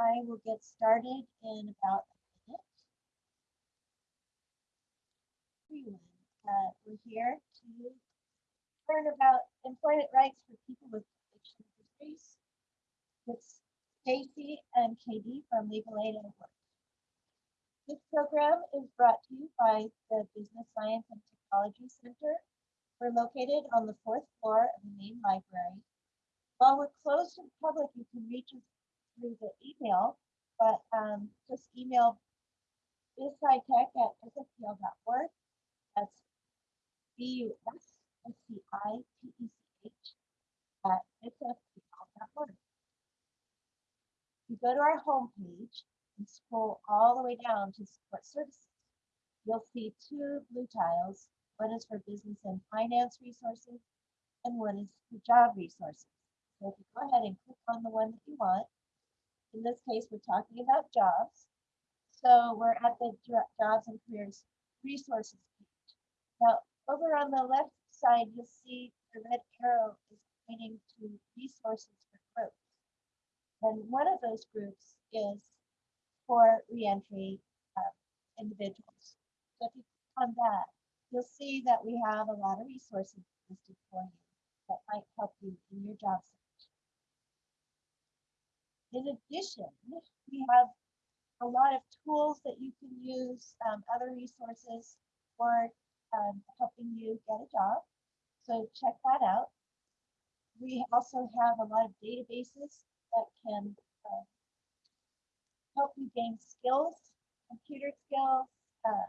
I will get started in about a minute. Everyone, uh, we're here to learn about employment rights for people with addiction histories. It's Stacy and Katie from Legal Aid at Work. This program is brought to you by the Business Science and Technology Center. We're located on the fourth floor of the main library. While we're closed to the public, you can reach us through the email, but um, just email bizscitech at sfpl.org. That's B-U-S-S-C-I-T-E-C-H at sfpl.org. You go to our homepage and scroll all the way down to support services. You'll see two blue tiles. One is for business and finance resources, and one is for job resources. So if you go ahead and click on the one that you want, in this case, we're talking about jobs. So we're at the jobs and careers resources page. Now, over on the left side, you'll see the red arrow is pointing to resources for groups. And one of those groups is for reentry uh, individuals. So if you click on that, you'll see that we have a lot of resources listed for you that might help you in your job search. In addition, we have a lot of tools that you can use, um, other resources for um, helping you get a job. So check that out. We also have a lot of databases that can uh, help you gain skills, computer skills. Uh,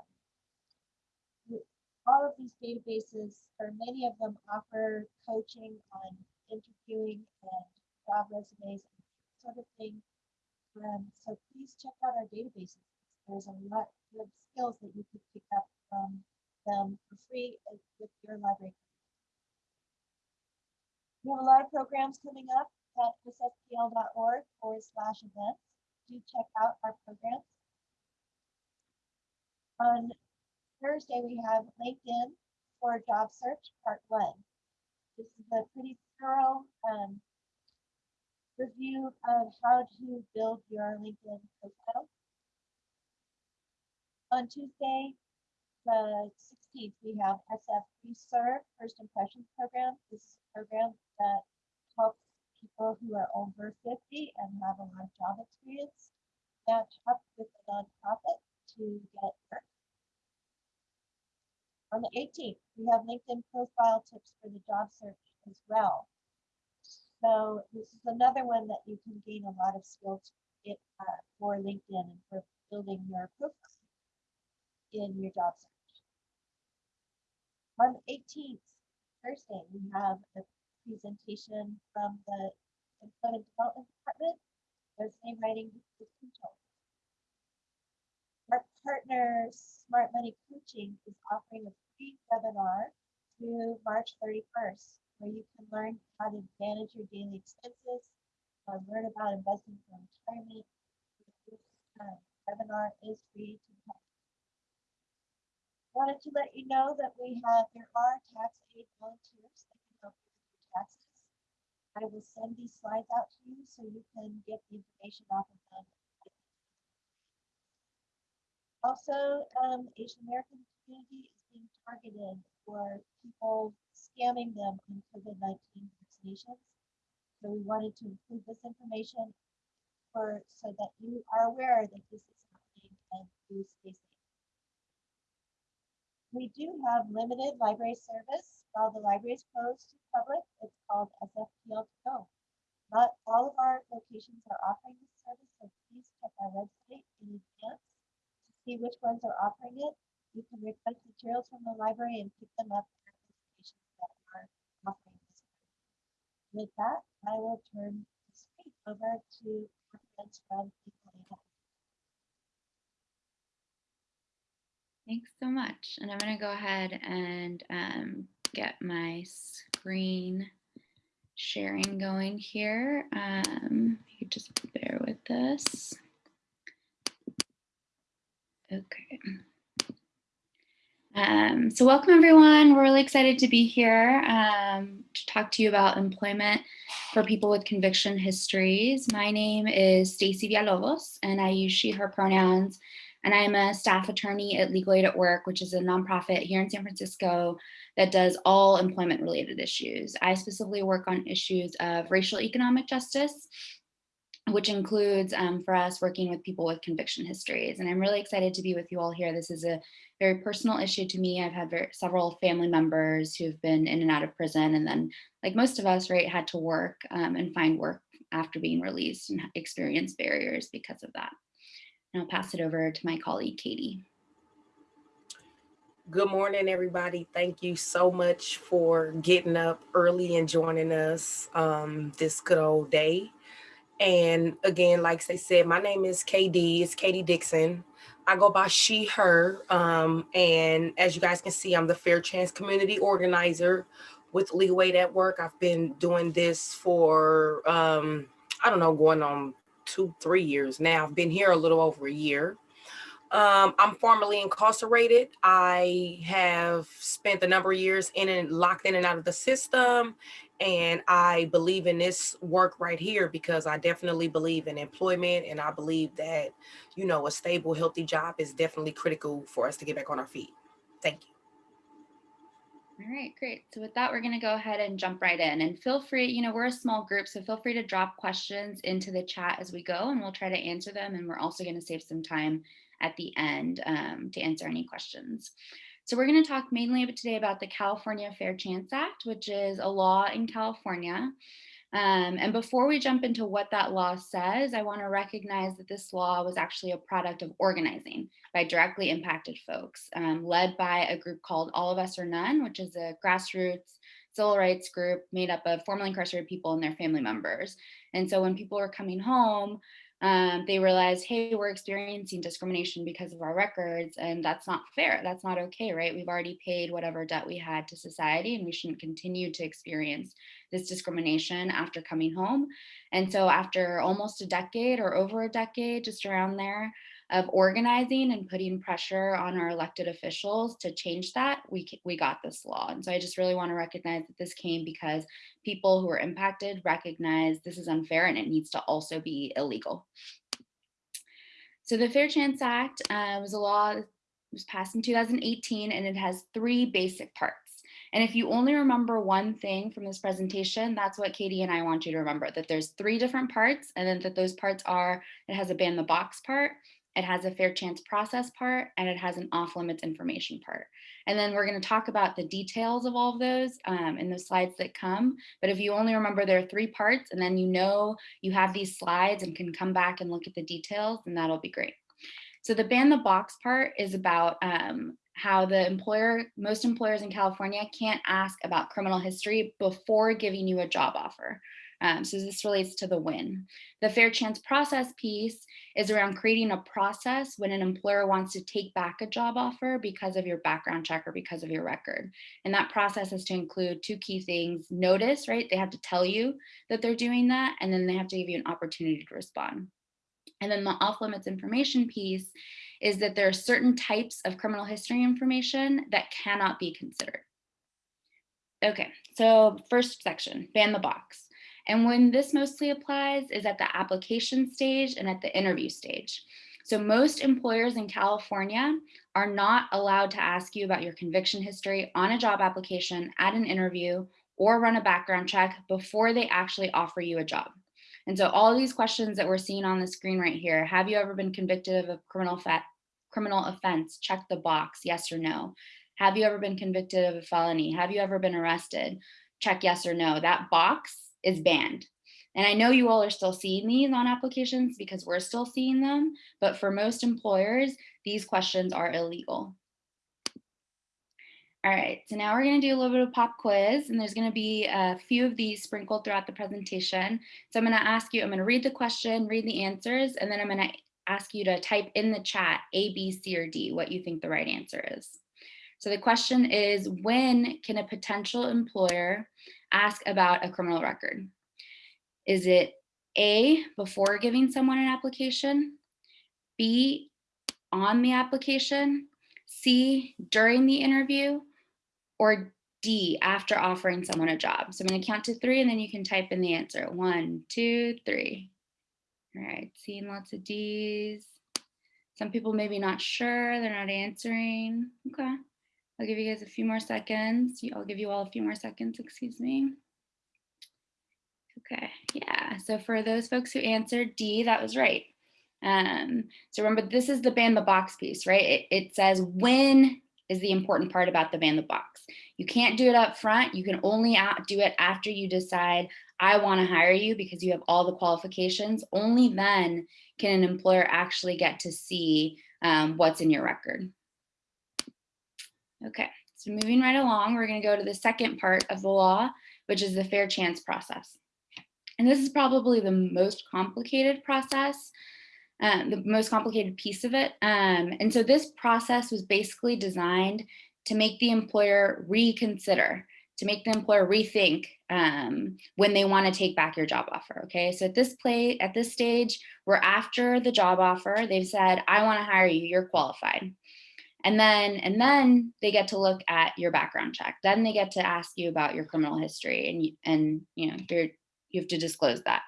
all of these databases, or many of them, offer coaching on interviewing and job resumes sort of thing. Um, so please check out our databases. There's a lot of skills that you could pick up from them for free with your library. We have a lot of programs coming up at sfpl.org forward slash events. Do check out our programs. On Thursday, we have LinkedIn for job search part one. This is a pretty thorough um, review of how to build your LinkedIn profile. On Tuesday, the 16th, we have SF Reserve First Impressions Program. This is a program that helps people who are over 50 and have a lot of job experience match up with a nonprofit to get work. On the 18th, we have LinkedIn profile tips for the job search as well. So this is another one that you can gain a lot of skills it, uh, for LinkedIn and for building your profile in your job search. On the 18th, Thursday, we have a presentation from the Employment Development Department, resume writing control. Our partner, Smart Money Coaching, is offering a free webinar through March 31st where you can learn how to manage your daily expenses, uh, learn about investing for retirement. This uh, webinar is free to help. Wanted to let you know that we have, there are tax aid volunteers that can help you with your taxes. I will send these slides out to you so you can get the information off of them. Also, um, Asian American community is being targeted for people scamming them on COVID-19 vaccinations. So we wanted to include this information for so that you are aware that this is happening and you stay safe. We do have limited library service while the library is closed to the public. It's called SFPL to go. Not all of our locations are offering this service, so please check our website in advance to see which ones are offering it. You can request materials from the library and pick them up offering this. With that, I will turn the screen over to comments from people. Thanks so much. And I'm going to go ahead and um, get my screen sharing going here. Um, you just bear with this. Okay. Um, so welcome everyone. We're really excited to be here um, to talk to you about employment for people with conviction histories. My name is Stacy Villalobos, and I use she, her pronouns. And I am a staff attorney at Legal Aid at Work, which is a nonprofit here in San Francisco that does all employment related issues. I specifically work on issues of racial economic justice, which includes um, for us working with people with conviction histories. And I'm really excited to be with you all here. This is a very personal issue to me. I've had very, several family members who've been in and out of prison and then like most of us, right, had to work um, and find work after being released and experience barriers because of that. And I'll pass it over to my colleague, Katie. Good morning, everybody. Thank you so much for getting up early and joining us um, this good old day. And again, like they said, my name is KD. It's Katie Dixon. I go by she, her. Um, and as you guys can see, I'm the Fair Chance Community Organizer with Aid at Work. I've been doing this for, um, I don't know, going on two, three years now. I've been here a little over a year. Um, I'm formerly incarcerated. I have spent a number of years in and locked in and out of the system. And I believe in this work right here because I definitely believe in employment. And I believe that, you know, a stable, healthy job is definitely critical for us to get back on our feet. Thank you. All right, great. So with that, we're going to go ahead and jump right in and feel free, you know, we're a small group, so feel free to drop questions into the chat as we go and we'll try to answer them. And we're also going to save some time at the end um, to answer any questions. So we're going to talk mainly today about the California Fair Chance Act, which is a law in California. Um, and before we jump into what that law says, I want to recognize that this law was actually a product of organizing by directly impacted folks, um, led by a group called All of Us or None, which is a grassroots civil rights group made up of formerly incarcerated people and their family members. And so when people were coming home, um, they realized, hey, we're experiencing discrimination because of our records, and that's not fair. That's not okay, right? We've already paid whatever debt we had to society, and we shouldn't continue to experience this discrimination after coming home. And so, after almost a decade or over a decade, just around there, of organizing and putting pressure on our elected officials to change that, we, we got this law. And so I just really wanna recognize that this came because people who are impacted recognize this is unfair and it needs to also be illegal. So the Fair Chance Act uh, was a law that was passed in 2018 and it has three basic parts. And if you only remember one thing from this presentation, that's what Katie and I want you to remember, that there's three different parts and then that those parts are, it has a ban the box part, it has a fair chance process part, and it has an off limits information part. And then we're going to talk about the details of all of those um, in the slides that come. But if you only remember there are three parts and then you know you have these slides and can come back and look at the details, then that'll be great. So the ban the box part is about um, how the employer, most employers in California can't ask about criminal history before giving you a job offer. Um, so this relates to the win. The fair chance process piece is around creating a process when an employer wants to take back a job offer because of your background check or because of your record. And that process is to include two key things, notice, right? They have to tell you that they're doing that, and then they have to give you an opportunity to respond. And then the off limits information piece is that there are certain types of criminal history information that cannot be considered. Okay, so first section, ban the box. And when this mostly applies is at the application stage and at the interview stage. So most employers in California are not allowed to ask you about your conviction history on a job application, at an interview, or run a background check before they actually offer you a job. And so all these questions that we're seeing on the screen right here, have you ever been convicted of a criminal, criminal offense? Check the box, yes or no. Have you ever been convicted of a felony? Have you ever been arrested? Check yes or no. That box is banned. And I know you all are still seeing these on applications because we're still seeing them, but for most employers, these questions are illegal. All right, so now we're gonna do a little bit of pop quiz and there's gonna be a few of these sprinkled throughout the presentation. So I'm gonna ask you, I'm gonna read the question, read the answers, and then I'm gonna ask you to type in the chat A, B, C, or D, what you think the right answer is. So the question is, when can a potential employer ask about a criminal record? Is it A, before giving someone an application, B, on the application, C, during the interview, or D after offering someone a job. So I'm going to count to three and then you can type in the answer. One, two, three. All right, seeing lots of D's. Some people maybe not sure, they're not answering. Okay, I'll give you guys a few more seconds. I'll give you all a few more seconds, excuse me. Okay, yeah, so for those folks who answered D, that was right. Um, so remember, this is the ban the box piece, right? It, it says when is the important part about the ban the box. You can't do it up front. You can only do it after you decide, I want to hire you because you have all the qualifications. Only then can an employer actually get to see um, what's in your record. Okay, so moving right along, we're going to go to the second part of the law, which is the fair chance process. And this is probably the most complicated process um, the most complicated piece of it. Um, and so this process was basically designed to make the employer reconsider, to make the employer rethink um, when they want to take back your job offer. Okay, so at this play, at this stage, we're after the job offer. They've said, "I want to hire you. You're qualified." And then, and then they get to look at your background check. Then they get to ask you about your criminal history, and you, and you know you're, you have to disclose that.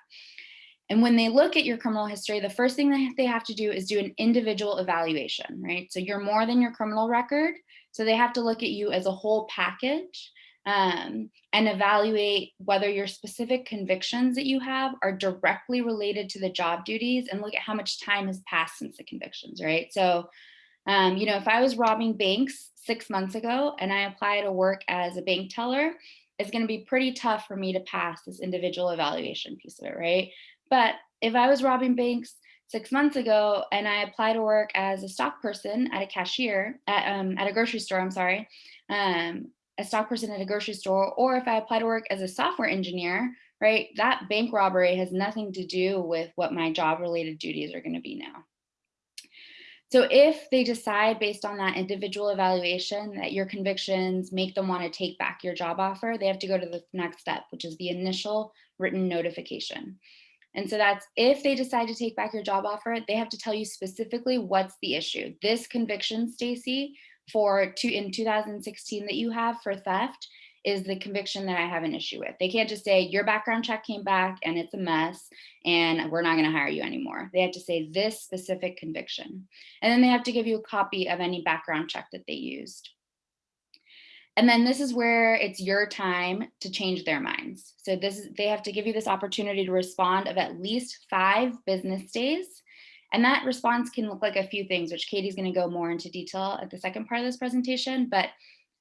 And when they look at your criminal history, the first thing that they have to do is do an individual evaluation, right? So you're more than your criminal record. So they have to look at you as a whole package um, and evaluate whether your specific convictions that you have are directly related to the job duties and look at how much time has passed since the convictions, right? So, um, you know, if I was robbing banks six months ago and I apply to work as a bank teller, it's going to be pretty tough for me to pass this individual evaluation piece of it, right? But if I was robbing banks six months ago and I apply to work as a stock person at a cashier at, um, at a grocery store, I'm sorry, um, a stock person at a grocery store, or if I apply to work as a software engineer, right, that bank robbery has nothing to do with what my job related duties are going to be now. So if they decide based on that individual evaluation that your convictions make them want to take back your job offer, they have to go to the next step, which is the initial written notification. And so that's if they decide to take back your job offer, they have to tell you specifically what's the issue. This conviction, Stacy, for two in 2016 that you have for theft is the conviction that I have an issue with. They can't just say your background check came back and it's a mess and we're not going to hire you anymore. They have to say this specific conviction. And then they have to give you a copy of any background check that they used. And then this is where it's your time to change their minds. So this is, they have to give you this opportunity to respond of at least five business days. And that response can look like a few things, which Katie's gonna go more into detail at the second part of this presentation, but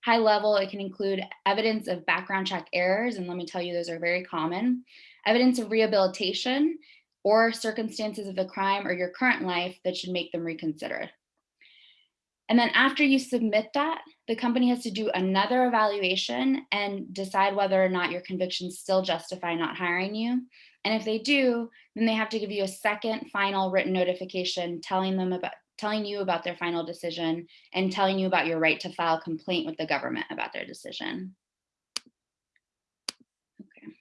high level, it can include evidence of background check errors. And let me tell you, those are very common. Evidence of rehabilitation or circumstances of the crime or your current life that should make them reconsider. And then after you submit that, the company has to do another evaluation and decide whether or not your convictions still justify not hiring you. And if they do, then they have to give you a second final written notification telling them about telling you about their final decision and telling you about your right to file complaint with the government about their decision. Okay.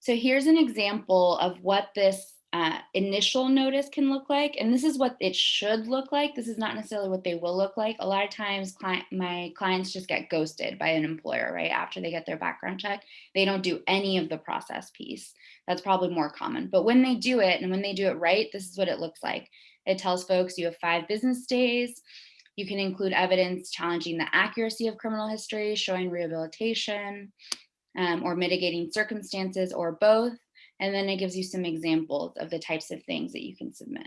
So here's an example of what this uh, initial notice can look like. And this is what it should look like. This is not necessarily what they will look like. A lot of times client, my clients just get ghosted by an employer, right? After they get their background check, they don't do any of the process piece. That's probably more common. But when they do it and when they do it right, this is what it looks like. It tells folks you have five business days. You can include evidence challenging the accuracy of criminal history, showing rehabilitation, um, or mitigating circumstances, or both. And then it gives you some examples of the types of things that you can submit.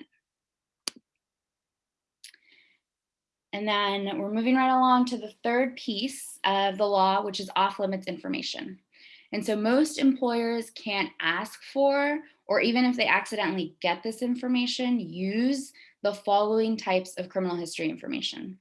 And then we're moving right along to the third piece of the law, which is off limits information. And so most employers can't ask for, or even if they accidentally get this information, use the following types of criminal history information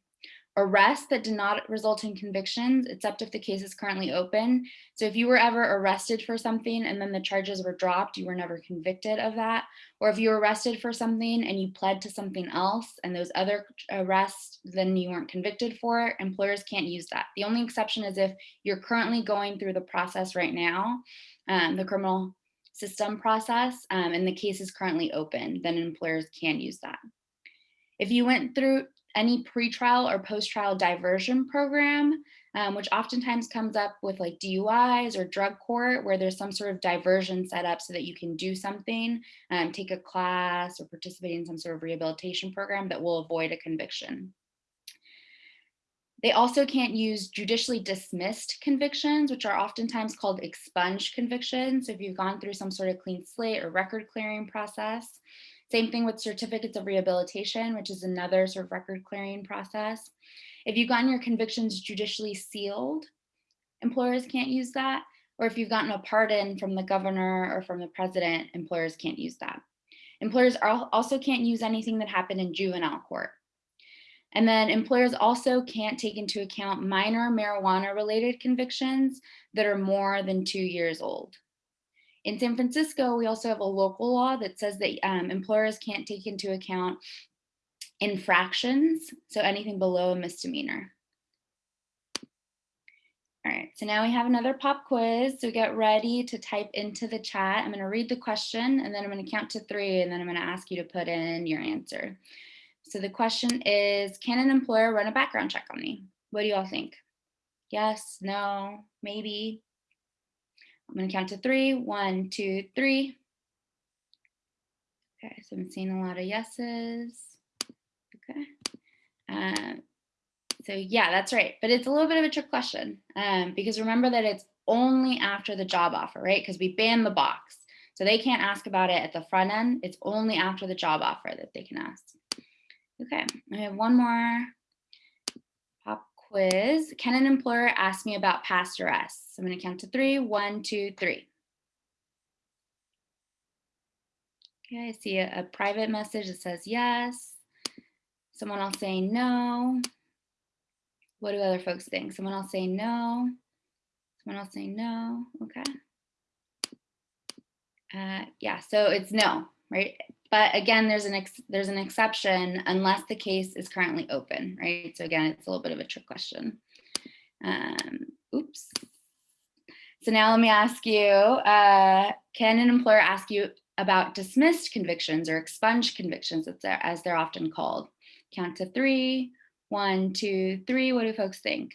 arrests that did not result in convictions, except if the case is currently open. So if you were ever arrested for something and then the charges were dropped, you were never convicted of that. Or if you were arrested for something and you pled to something else and those other arrests, then you weren't convicted for it, employers can't use that. The only exception is if you're currently going through the process right now, um, the criminal system process, um, and the case is currently open, then employers can use that. If you went through any pretrial or post-trial diversion program, um, which oftentimes comes up with like DUIs or drug court, where there's some sort of diversion set up so that you can do something, um, take a class or participate in some sort of rehabilitation program that will avoid a conviction. They also can't use judicially dismissed convictions, which are oftentimes called expunged convictions. So if you've gone through some sort of clean slate or record clearing process, same thing with certificates of rehabilitation, which is another sort of record clearing process. If you've gotten your convictions judicially sealed, employers can't use that. Or if you've gotten a pardon from the governor or from the president, employers can't use that. Employers also can't use anything that happened in juvenile court. And then employers also can't take into account minor marijuana related convictions that are more than two years old. In San Francisco, we also have a local law that says that um, employers can't take into account infractions, so anything below a misdemeanor. All right, so now we have another pop quiz. So get ready to type into the chat. I'm gonna read the question and then I'm gonna count to three and then I'm gonna ask you to put in your answer. So the question is, can an employer run a background check on me? What do you all think? Yes, no, maybe. I'm gonna count to three. One, two, three. Okay, so I'm seeing a lot of yeses. Okay. Um, so yeah, that's right. But it's a little bit of a trick question um, because remember that it's only after the job offer, right? Because we ban the box. So they can't ask about it at the front end. It's only after the job offer that they can ask. Okay, I have one more pop quiz. Can an employer ask me about past arrests? I'm gonna count to three. One, two, three. Okay, I see a, a private message that says yes. Someone else saying no. What do other folks think? Someone else saying no. Someone else saying no. Okay. Uh, yeah, so it's no, right? But again, there's an there's an exception unless the case is currently open, right? So again, it's a little bit of a trick question. Um, oops. So now let me ask you, uh, can an employer ask you about dismissed convictions or expunged convictions as they're, as they're often called? Count to three, one, two, three. What do folks think?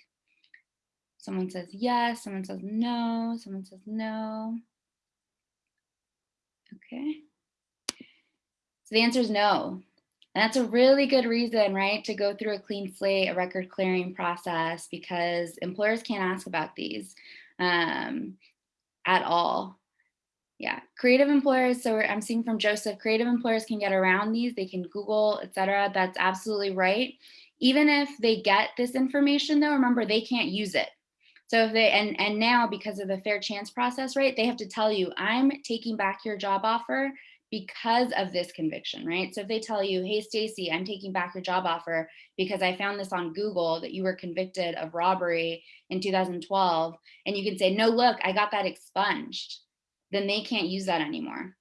Someone says yes, someone says no, someone says no. Okay. So the answer is no. And that's a really good reason, right, to go through a clean slate, a record clearing process, because employers can't ask about these um, at all. Yeah, creative employers, so I'm seeing from Joseph, creative employers can get around these, they can Google, etc. That's absolutely right. Even if they get this information though, remember they can't use it. So if they, and, and now because of the fair chance process, right, they have to tell you, I'm taking back your job offer because of this conviction, right? So if they tell you, hey, Stacy, I'm taking back your job offer because I found this on Google that you were convicted of robbery in 2012, and you can say, no, look, I got that expunged, then they can't use that anymore.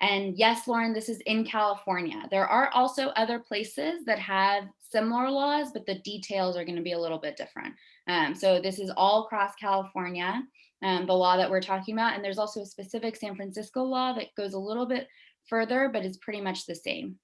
And yes, Lauren, this is in California. There are also other places that have similar laws, but the details are gonna be a little bit different. Um, so this is all across California um, the law that we're talking about. And there's also a specific San Francisco law that goes a little bit further, but it's pretty much the same.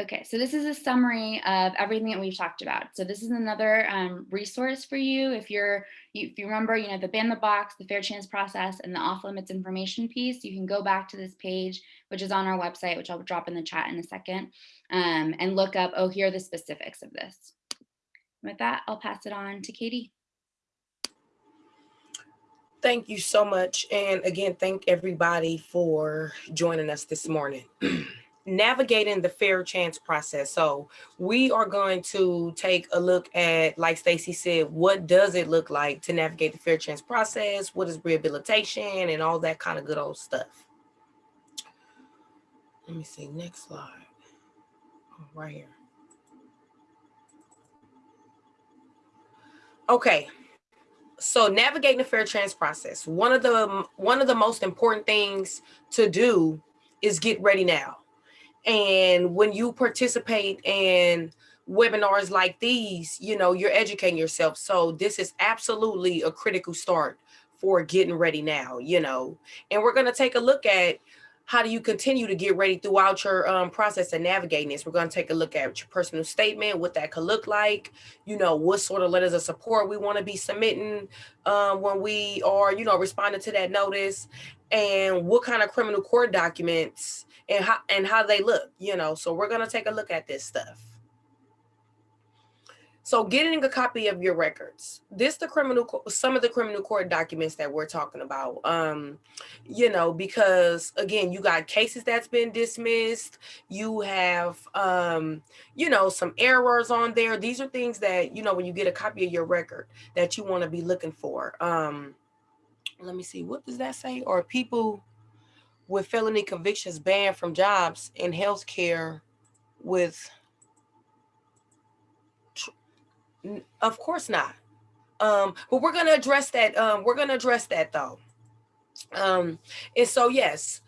Okay, so this is a summary of everything that we've talked about. So this is another um, resource for you. If you're, you, if you remember, you know, the ban the box, the fair chance process, and the off limits information piece, you can go back to this page, which is on our website, which I'll drop in the chat in a second, um, and look up, oh, here are the specifics of this. With that, I'll pass it on to Katie. Thank you so much. And again, thank everybody for joining us this morning. Navigating the fair chance process. So we are going to take a look at, like Stacy said, what does it look like to navigate the fair chance process? What is rehabilitation and all that kind of good old stuff. Let me see, next slide. Oh, right here. Okay, so navigating the fair chance process one of the one of the most important things to do is get ready now. And when you participate in webinars like these you know you're educating yourself. So this is absolutely a critical start for getting ready now you know. And we're going to take a look at how do you continue to get ready throughout your um, process of navigating this? We're going to take a look at your personal statement, what that could look like, you know, what sort of letters of support we want to be submitting um, when we are, you know, responding to that notice, and what kind of criminal court documents and how and how they look, you know. So we're going to take a look at this stuff. So getting a copy of your records. This the criminal some of the criminal court documents that we're talking about. Um, you know, because again, you got cases that's been dismissed, you have um, you know, some errors on there. These are things that, you know, when you get a copy of your record that you want to be looking for. Um, let me see, what does that say? Or people with felony convictions banned from jobs in healthcare with Of course not. Um, but we're gonna address that. Um, we're gonna address that though. Um, and so yes,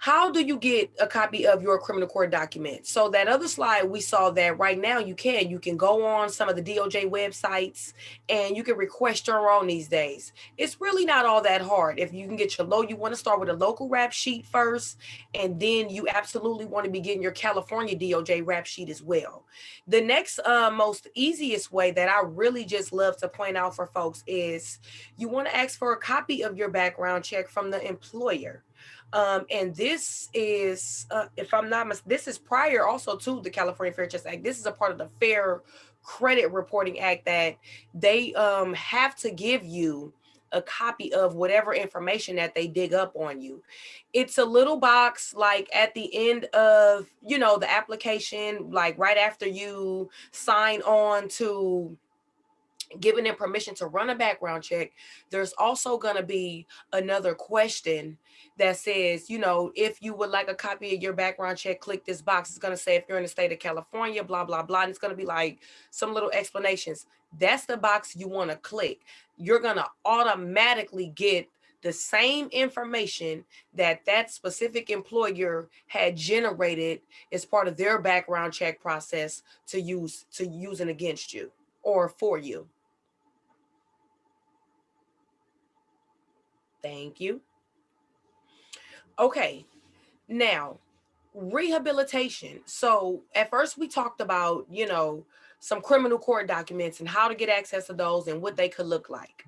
how do you get a copy of your criminal court document? So that other slide we saw that right now you can you can go on some of the DOJ websites and you can request your own these days. It's really not all that hard. If you can get your low, you want to start with a local rap sheet first, and then you absolutely want to be getting your California DOJ rap sheet as well. The next uh, most easiest way that I really just love to point out for folks is you want to ask for a copy of your background check from the employer. Um, and this is, uh, if I'm not mis- this is prior also to the California Fair Chance Act. This is a part of the Fair Credit Reporting Act that they um, have to give you a copy of whatever information that they dig up on you. It's a little box like at the end of, you know, the application, like right after you sign on to giving them permission to run a background check, there's also going to be another question that says, you know, if you would like a copy of your background check, click this box. It's going to say if you're in the state of California, blah, blah, blah. And it's going to be like some little explanations. That's the box you want to click. You're going to automatically get the same information that that specific employer had generated as part of their background check process to use to using against you or for you. Thank you. Okay, now rehabilitation. So at first we talked about, you know, some criminal court documents and how to get access to those and what they could look like.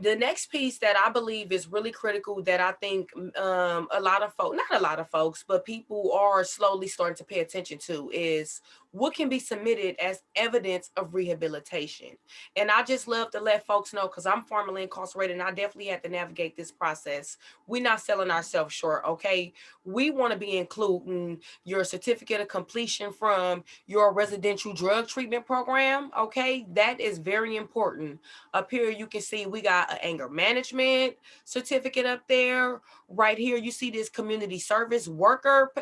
The next piece that I believe is really critical that I think um, a lot of folks, not a lot of folks, but people are slowly starting to pay attention to is what can be submitted as evidence of rehabilitation. And I just love to let folks know because I'm formerly incarcerated and I definitely had to navigate this process. We're not selling ourselves short, okay? We want to be including your certificate of completion from your residential drug treatment program, okay? That is very important. Up here, you can see we got an anger management certificate up there. Right here, you see this community service worker.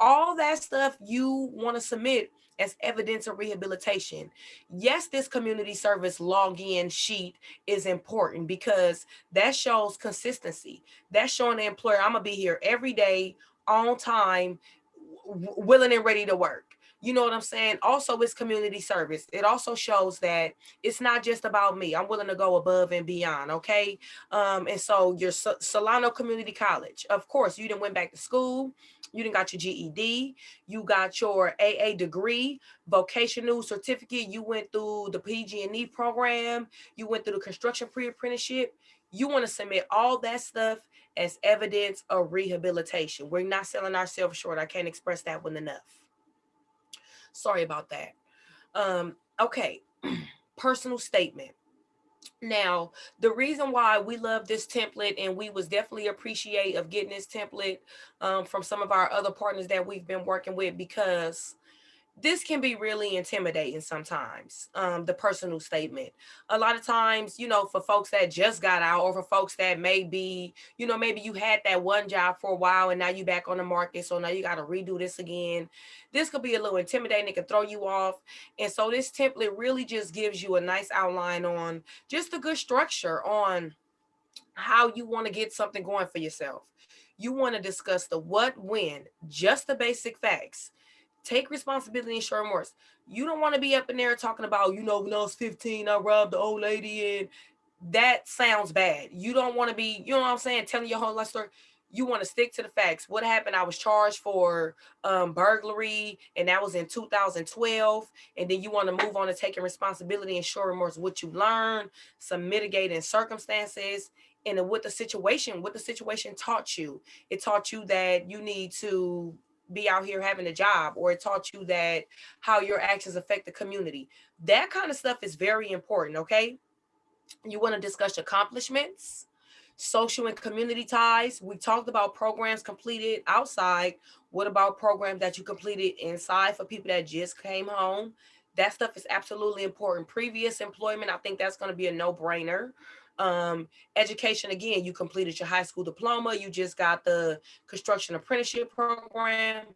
All that stuff you want to submit as evidence of rehabilitation. Yes, this community service login sheet is important because that shows consistency. That's showing the employer I'm gonna be here every day on time, willing and ready to work. You know what I'm saying? Also, it's community service. It also shows that it's not just about me. I'm willing to go above and beyond. Okay. Um, and so your Sol- Solano Community College, of course, you didn't went back to school. You didn't got your GED. You got your AA degree, vocational certificate. You went through the PG&E program. You went through the construction pre-apprenticeship. You want to submit all that stuff as evidence of rehabilitation. We're not selling ourselves short. I can't express that one enough. Sorry about that. Um, okay, personal statement. Now, the reason why we love this template and we was definitely appreciate of getting this template um, from some of our other partners that we've been working with because this can be really intimidating sometimes um, the personal statement. A lot of times you know for folks that just got out or for folks that may be you know maybe you had that one job for a while and now you're back on the market so now you got to redo this again. This could be a little intimidating it can throw you off and so this template really just gives you a nice outline on just a good structure on how you want to get something going for yourself. You want to discuss the what when just the basic facts take responsibility and show remorse. You don't want to be up in there talking about, you know, when I was 15, I robbed the old lady and that sounds bad. You don't want to be, you know what I'm saying, telling your whole life story. you want to stick to the facts. What happened? I was charged for um, burglary, and that was in 2012. And then you want to move on to taking responsibility and show remorse, what you learned, some mitigating circumstances, and what the situation, what the situation taught you. It taught you that you need to be out here having a job, or it taught you that how your actions affect the community. That kind of stuff is very important. Okay. You want to discuss accomplishments social and community ties. We talked about programs completed outside. What about programs that you completed inside for people that just came home? That stuff is absolutely important. Previous employment, I think that's going to be a no brainer. Um, education, again, you completed your high school diploma, you just got the construction apprenticeship program,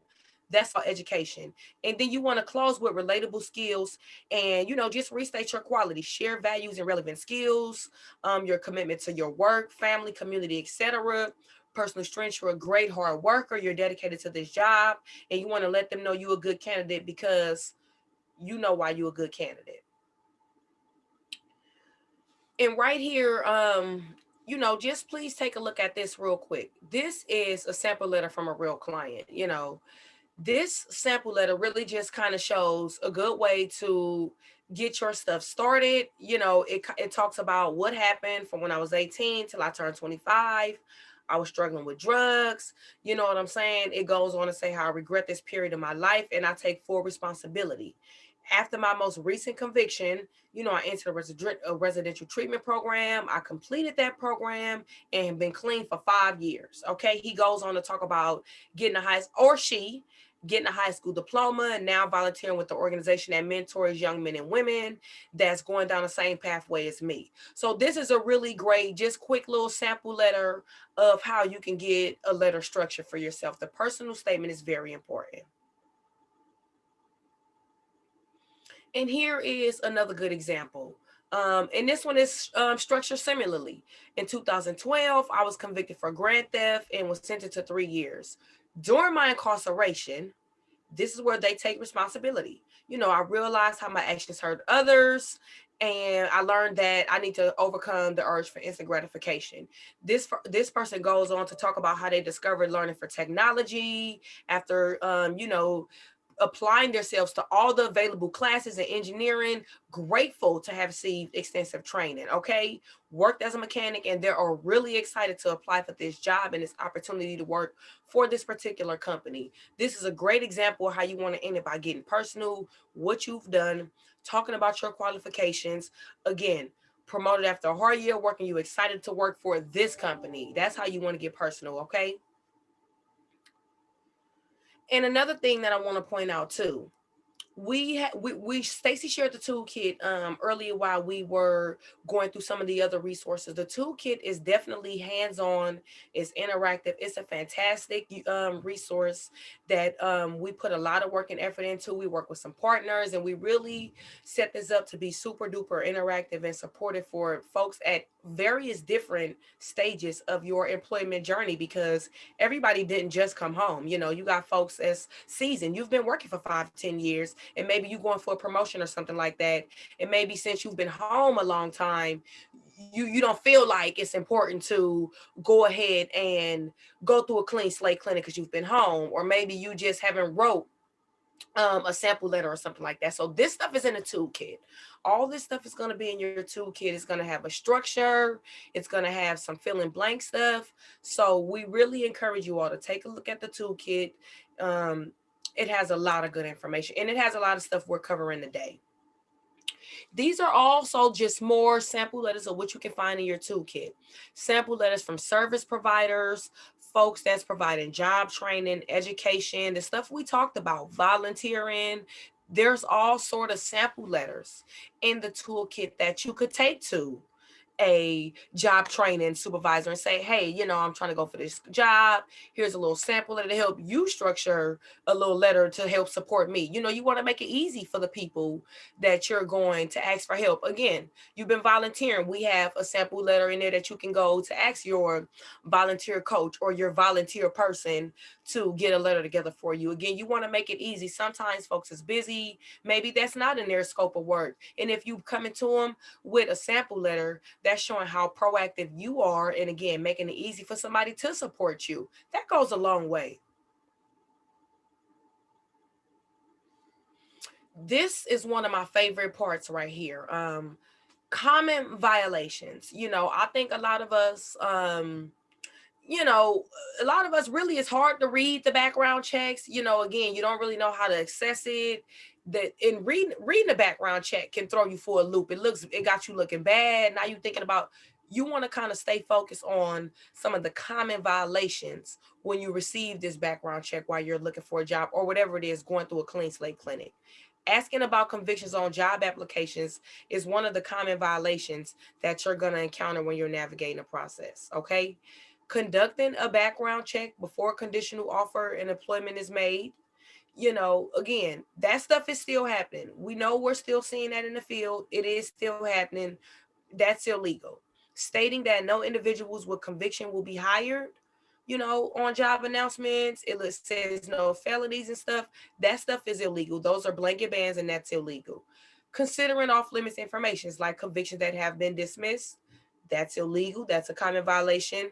that's all education. And then you want to close with relatable skills and, you know, just restate your quality, share values and relevant skills, um, your commitment to your work, family, community, etc. Personal strengths, you're a great hard worker, you're dedicated to this job, and you want to let them know you're a good candidate because you know why you're a good candidate. And right here, um, you know, just please take a look at this real quick. This is a sample letter from a real client, you know this sample letter really just kind of shows a good way to get your stuff started. You know, it, it talks about what happened from when I was 18 till I turned 25. I was struggling with drugs. You know what I'm saying? It goes on to say how I regret this period of my life and I take full responsibility. After my most recent conviction, you know, I entered a, a residential treatment program. I completed that program and been clean for five years. Okay. He goes on to talk about getting a high, or she, getting a high school diploma and now volunteering with the organization that mentors young men and women that's going down the same pathway as me. So this is a really great, just quick little sample letter of how you can get a letter structure for yourself. The personal statement is very important. And here is another good example. Um, and this one is um, structured similarly. In 2012, I was convicted for grand theft and was sentenced to three years during my incarceration, this is where they take responsibility. You know, I realized how my actions hurt others and I learned that I need to overcome the urge for instant gratification. This this person goes on to talk about how they discovered learning for technology after, um, you know, applying themselves to all the available classes in engineering, grateful to have received extensive training, okay? Worked as a mechanic and they are really excited to apply for this job and this opportunity to work for this particular company. This is a great example of how you wanna end it by getting personal, what you've done, talking about your qualifications. Again, promoted after a hard year working, you excited to work for this company. That's how you wanna get personal, okay? And another thing that I want to point out too, we we, we Stacy shared the toolkit um earlier while we were going through some of the other resources. The toolkit is definitely hands-on, it's interactive, it's a fantastic um resource that um we put a lot of work and effort into. We work with some partners and we really set this up to be super duper interactive and supportive for folks at various different stages of your employment journey because everybody didn't just come home. You know, you got folks as seasoned, you've been working for five, ten years and maybe you're going for a promotion or something like that. And maybe since you've been home a long time, you you don't feel like it's important to go ahead and go through a clean slate clinic because you've been home, or maybe you just haven't wrote um, a sample letter or something like that. So this stuff is in a toolkit. All this stuff is going to be in your toolkit. It's going to have a structure. It's going to have some fill in blank stuff. So we really encourage you all to take a look at the toolkit. Um, it has a lot of good information and it has a lot of stuff we're covering today. These are also just more sample letters of what you can find in your toolkit. Sample letters from service providers, folks that's providing job training, education, the stuff we talked about, volunteering. There's all sort of sample letters in the toolkit that you could take to a job training supervisor and say, hey, you know, I'm trying to go for this job. Here's a little sample letter to help you structure a little letter to help support me. You know, you want to make it easy for the people that you're going to ask for help. Again, you've been volunteering. We have a sample letter in there that you can go to ask your volunteer coach or your volunteer person to get a letter together for you. Again, you want to make it easy. Sometimes folks is busy. Maybe that's not in their scope of work. And if you come into them with a sample letter That's showing how proactive you are. And again, making it easy for somebody to support you. That goes a long way. This is one of my favorite parts right here. Um, common violations. You know, I think a lot of us, um, you know, a lot of us really it's hard to read the background checks. You know, again, you don't really know how to access it. That in reading reading the background check can throw you for a loop. It looks it got you looking bad. Now you're thinking about you want to kind of stay focused on some of the common violations when you receive this background check while you're looking for a job or whatever it is going through a clean slate clinic. Asking about convictions on job applications is one of the common violations that you're going to encounter when you're navigating a process. Okay. Conducting a background check before a conditional offer and employment is made. You know, again, that stuff is still happening. We know we're still seeing that in the field. It is still happening. That's illegal. Stating that no individuals with conviction will be hired you know, on job announcements. It says no felonies and stuff. That stuff is illegal. Those are blanket bans and that's illegal. Considering off limits informations like convictions that have been dismissed, that's illegal. That's a common violation.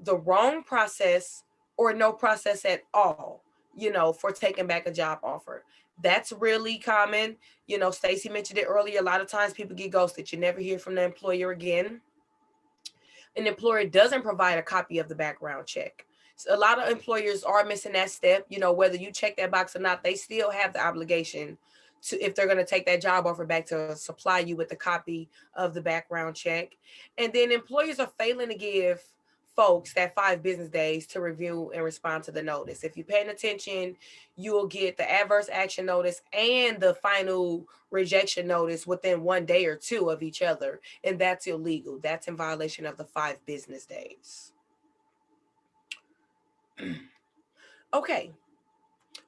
The wrong process or no process at all, you know, for taking back a job offer. That's really common. You know, Stacy mentioned it earlier. A lot of times people get ghosted. You never hear from the employer again an employer doesn't provide a copy of the background check. So a lot of employers are missing that step, you know, whether you check that box or not, they still have the obligation to, if they're going to take that job offer back to supply you with a copy of the background check. And then employers are failing to give folks that five business days to review and respond to the notice. If you're paying attention, you'll get the adverse action notice and the final rejection notice within one day or two of each other. And that's illegal. That's in violation of the five business days. okay.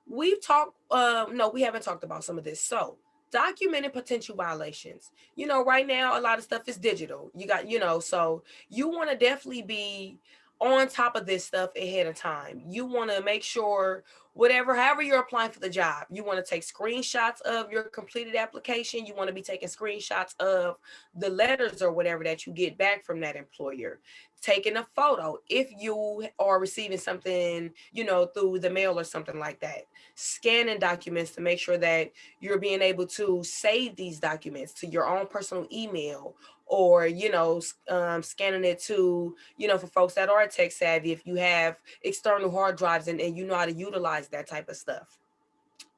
We've talked, uh, no, we haven't talked about some of this. So documenting potential violations. You know, right now, a lot of stuff is digital. You got, you know, so you want to definitely be on top of this stuff ahead of time. You want to make sure whatever, however you're applying for the job, you want to take screenshots of your completed application. You want to be taking screenshots of the letters or whatever that you get back from that employer. Taking a photo if you are receiving something, you know, through the mail or something like that. Scanning documents to make sure that you're being able to save these documents to your own personal email or you know um, scanning it to you know for folks that are tech savvy if you have external hard drives and, and you know how to utilize that type of stuff.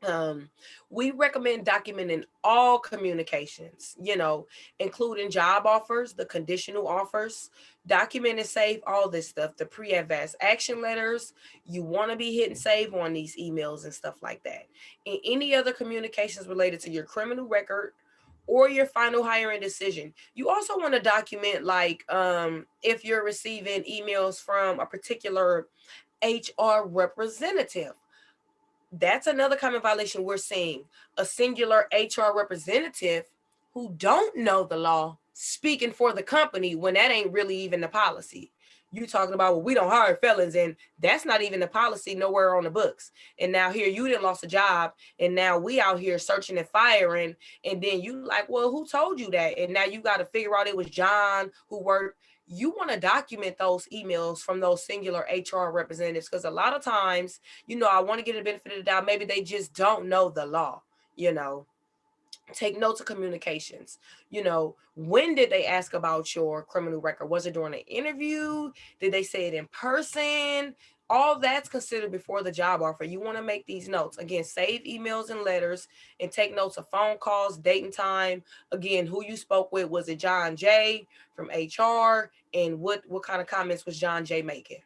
Um, we recommend documenting all communications you know including job offers the conditional offers document and save all this stuff the pre-adverse action letters you want to be hitting save on these emails and stuff like that. And any other communications related to your criminal record or your final hiring decision. You also want to document like um, if you're receiving emails from a particular HR representative. That's another common violation we're seeing. A singular HR representative who don't know the law speaking for the company when that ain't really even the policy you talking about well we don't hire felons and that's not even the policy nowhere on the books. And now here you didn't lost a job and now we out here searching and firing and then you like well who told you that? And now you got to figure out it was john who worked. You want to document those emails from those singular HR representatives because a lot of times, you know, I want to get a benefit of the doubt. Maybe they just don't know the law, you know take notes of communications. You know when did they ask about your criminal record? Was it during an interview? Did they say it in person? All that's considered before the job offer. You want to make these notes. Again save emails and letters and take notes of phone calls date and time. Again who you spoke with was it john jay from hr and what what kind of comments was john jay making?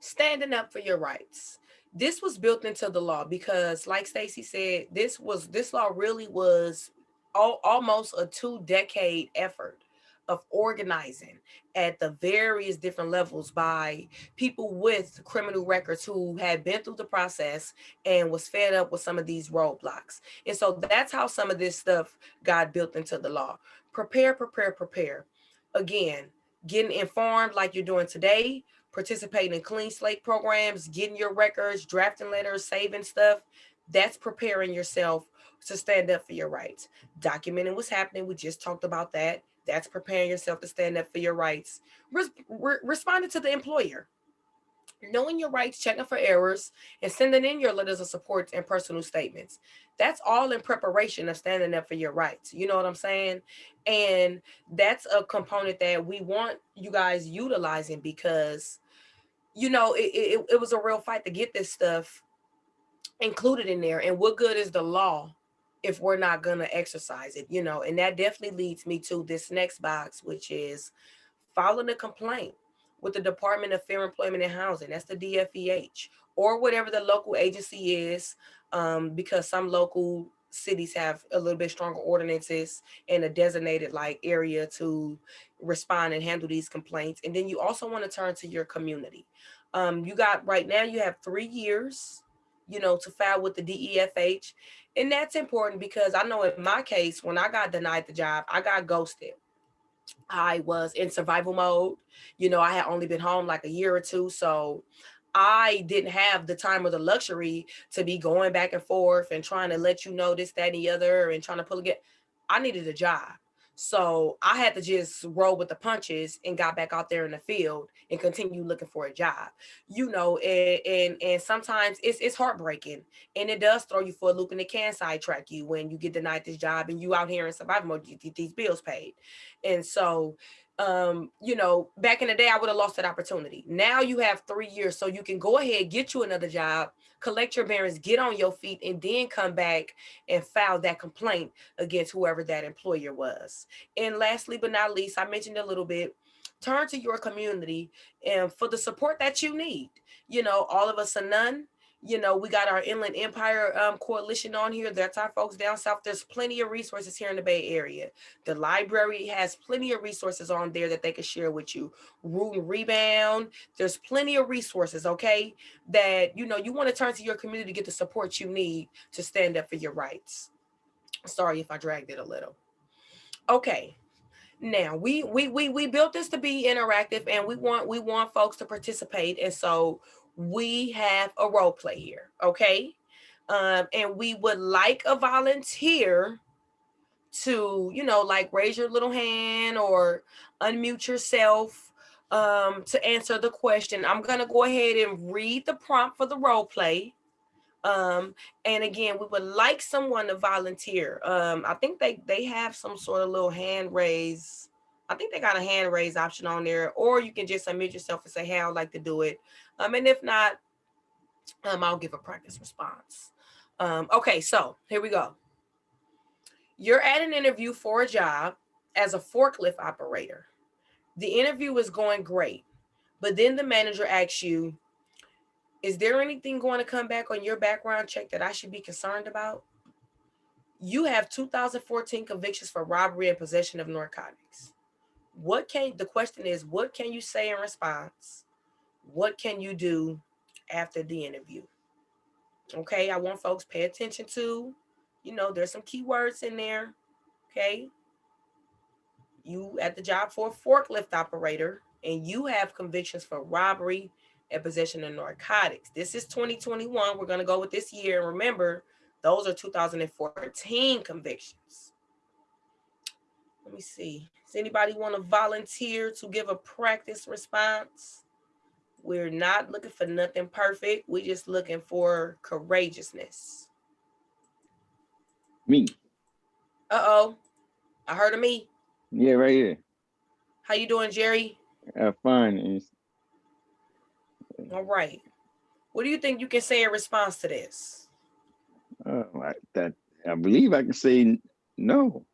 Standing up for your rights this was built into the law because like Stacy said, this was this law really was all, almost a two decade effort of organizing at the various different levels by people with criminal records who had been through the process and was fed up with some of these roadblocks. And so that's how some of this stuff got built into the law. Prepare, prepare, prepare. Again, getting informed like you're doing today, participating in clean slate programs, getting your records, drafting letters, saving stuff, that's preparing yourself to stand up for your rights. Documenting what's happening. We just talked about that. That's preparing yourself to stand up for your rights. Res- re- responding to the employer. Knowing your rights, checking for errors, and sending in your letters of support and personal statements. That's all in preparation of standing up for your rights. You know what I'm saying? And that's a component that we want you guys utilizing because, you know, it, it, it was a real fight to get this stuff included in there. And what good is the law if we're not going to exercise it, you know? And that definitely leads me to this next box, which is filing a complaint with the Department of Fair Employment and Housing. That's the DFEH or whatever the local agency is, um, because some local cities have a little bit stronger ordinances and a designated like area to respond and handle these complaints. And then you also want to turn to your community. Um, you got right now, you have three years, you know, to file with the DEFH. And that's important because I know in my case, when I got denied the job, I got ghosted. I was in survival mode. You know, I had only been home like a year or two. So I didn't have the time or the luxury to be going back and forth and trying to let you know this, that, and the other and trying to pull again. I needed a job. So I had to just roll with the punches and got back out there in the field and continue looking for a job. You know, and and, and sometimes it's it's heartbreaking and it does throw you for a loop and it can sidetrack you when you get denied this job and you out here in survival mode, you get these bills paid. And so um, you know, back in the day, I would have lost that opportunity. Now you have three years, so you can go ahead, get you another job, collect your bearings, get on your feet, and then come back and file that complaint against whoever that employer was. And lastly, but not least, I mentioned a little bit, turn to your community and for the support that you need. You know, all of us or none. You know, we got our Inland Empire um, Coalition on here. That's our folks down south. There's plenty of resources here in the Bay Area. The library has plenty of resources on there that they can share with you. Root and Rebound. There's plenty of resources, okay, that, you know, you want to turn to your community to get the support you need to stand up for your rights. Sorry if I dragged it a little. Okay. Now we we we we built this to be interactive and we want we want folks to participate. And so we have a role play here, okay? Um, and we would like a volunteer to, you know, like raise your little hand or unmute yourself um, to answer the question. I'm gonna go ahead and read the prompt for the role play. Um, and again, we would like someone to volunteer. Um, I think they they have some sort of little hand raise. I think they got a hand raise option on there, or you can just unmute yourself and say, "Hey, I'd like to do it." Um, and if not, um, I'll give a practice response. Um, okay, so here we go. You're at an interview for a job as a forklift operator. The interview is going great, but then the manager asks you, is there anything going to come back on your background check that I should be concerned about? You have 2014 convictions for robbery and possession of narcotics. What can, the question is, what can you say in response? What can you do after the interview? Okay, I want folks pay attention to, you know, there's some keywords in there. Okay. You at the job for a forklift operator and you have convictions for robbery and possession of narcotics. This is 2021. We're going to go with this year. And remember, those are 2014 convictions. Let me see. Does anybody want to volunteer to give a practice response? We're not looking for nothing perfect. We're just looking for courageousness. Me. Uh-oh. I heard of me. Yeah, right here. How you doing, Jerry? Uh, fine. It's- All right. What do you think you can say in response to this? Uh, I, that I believe I can say no.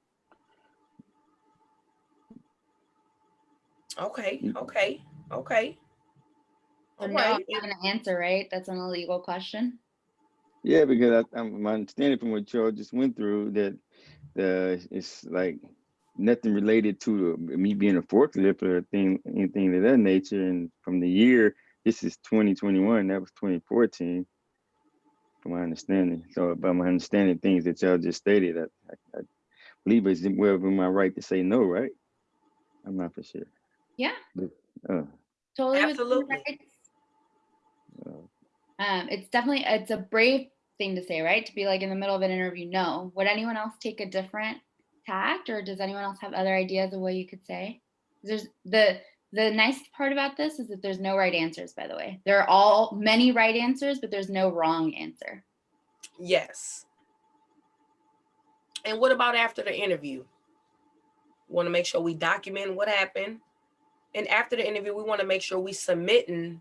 Okay, Mm. okay, okay. So All no, I'm right. not gonna answer, right? That's an illegal question. Yeah, because I, I'm my understanding from what y'all just went through that uh, it's like nothing related to me being a forklift or thing, anything of that nature. And from the year, this is 2021. That was 2014, from my understanding. So, by my understanding, things that y'all just stated, I, I, I believe it's well within my right to say no, right? I'm not for sure. Yeah, Uh, totally. Absolutely. Um, it's definitely, it's a brave thing to say, right? To be like in the middle of an interview. No. Would anyone else take a different tact or does anyone else have other ideas of what you could say? There's the the nice part about this is that there's no right answers, by the way. There are all many right answers, but there's no wrong answer. Yes. And what about after the interview? Want to make sure we document what happened. And after the interview, we want to make sure we submitting,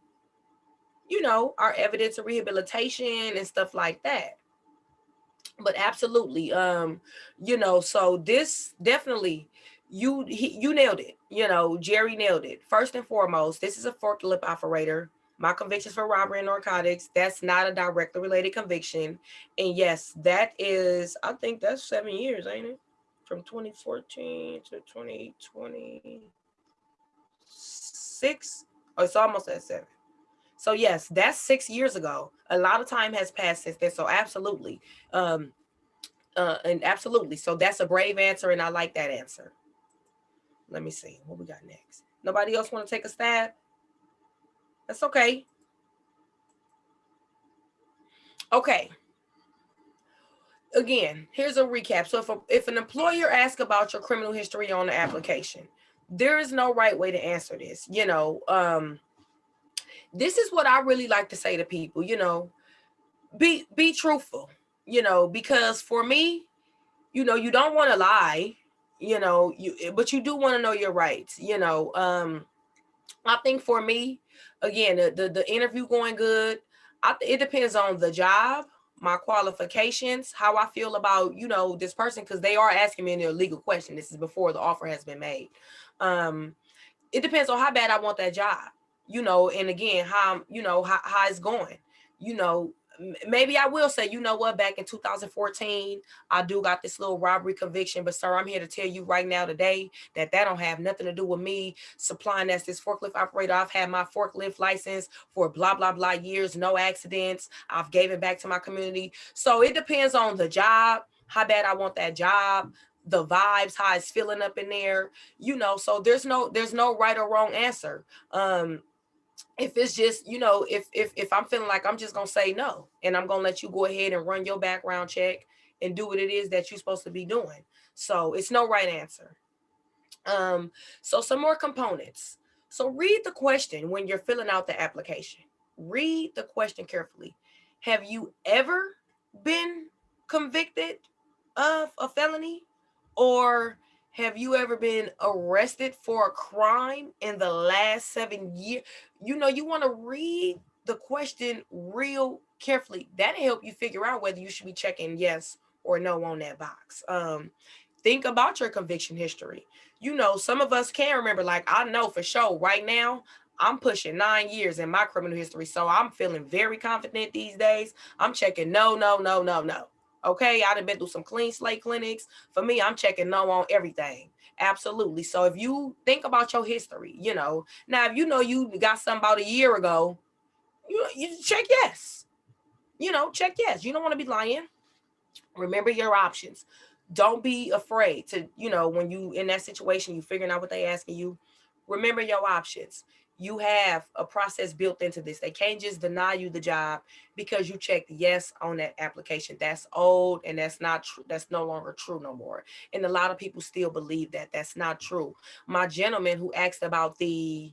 you know, our evidence of rehabilitation and stuff like that. But absolutely, um, you know, so this definitely you he, you nailed it. You know, Jerry nailed it. First and foremost, this is a forklift operator. My convictions for robbery and narcotics, that's not a directly related conviction. And yes, that is, I think that's seven years, ain't it? From 2014 to 2026. or it's almost at seven. So yes, that's six years ago. A lot of time has passed since then. So absolutely. Um, uh, and absolutely. So that's a brave answer, and I like that answer. Let me see what we got next. Nobody else want to take a stab? That's okay. Okay. Again, here's a recap. So if, a, if an employer asks about your criminal history on the application, there is no right way to answer this. You know, um, this is what I really like to say to people, you know, be be truthful, you know, because for me, you know, you don't want to lie, you know, you but you do want to know your rights, you know. Um, I think for me, again, the, the, the interview going good. I, it depends on the job, my qualifications, how I feel about, you know, this person, because they are asking me a legal question. This is before the offer has been made. Um, it depends on how bad I want that job, you know, and again, how, you know, how, how it's going, you know, maybe I will say, you know what, back in 2014, I do got this little robbery conviction, but sir, I'm here to tell you right now today that that don't have nothing to do with me supplying as this forklift operator. I've had my forklift license for blah, blah, blah years, no accidents. I've gave it back to my community. So it depends on the job, how bad I want that job, the vibes, how it's feeling up in there, you know, so there's no, there's no right or wrong answer. Um, if it's just you know if if if i'm feeling like i'm just gonna say no and i'm gonna let you go ahead and run your background check and do what it is that you're supposed to be doing. So it's no right answer. Um so some more components. So read the question when you're filling out the application. Read the question carefully. Have you ever been convicted of a felony or have you ever been arrested for a crime in the last seven years? You know, you want to read the question real carefully. That'll help you figure out whether you should be checking yes or no on that box. Um, think about your conviction history. You know, some of us can remember, like I know for sure right now, I'm pushing nine years in my criminal history. So I'm feeling very confident these days. I'm checking no, no, no, no, no. Okay, I'd have been through some clean slate clinics. For me, I'm checking no on everything. Absolutely. So if you think about your history, you know, now if you know you got some about a year ago, you, you check yes. You know, check yes. You don't want to be lying. Remember your options. Don't be afraid to, you know, when you in that situation, you figuring out what they asking you. Remember your options you have a process built into this. They can't just deny you the job because you checked yes on that application. That's old and that's not true. That's no longer true no more. And a lot of people still believe that that's not true. My gentleman who asked about the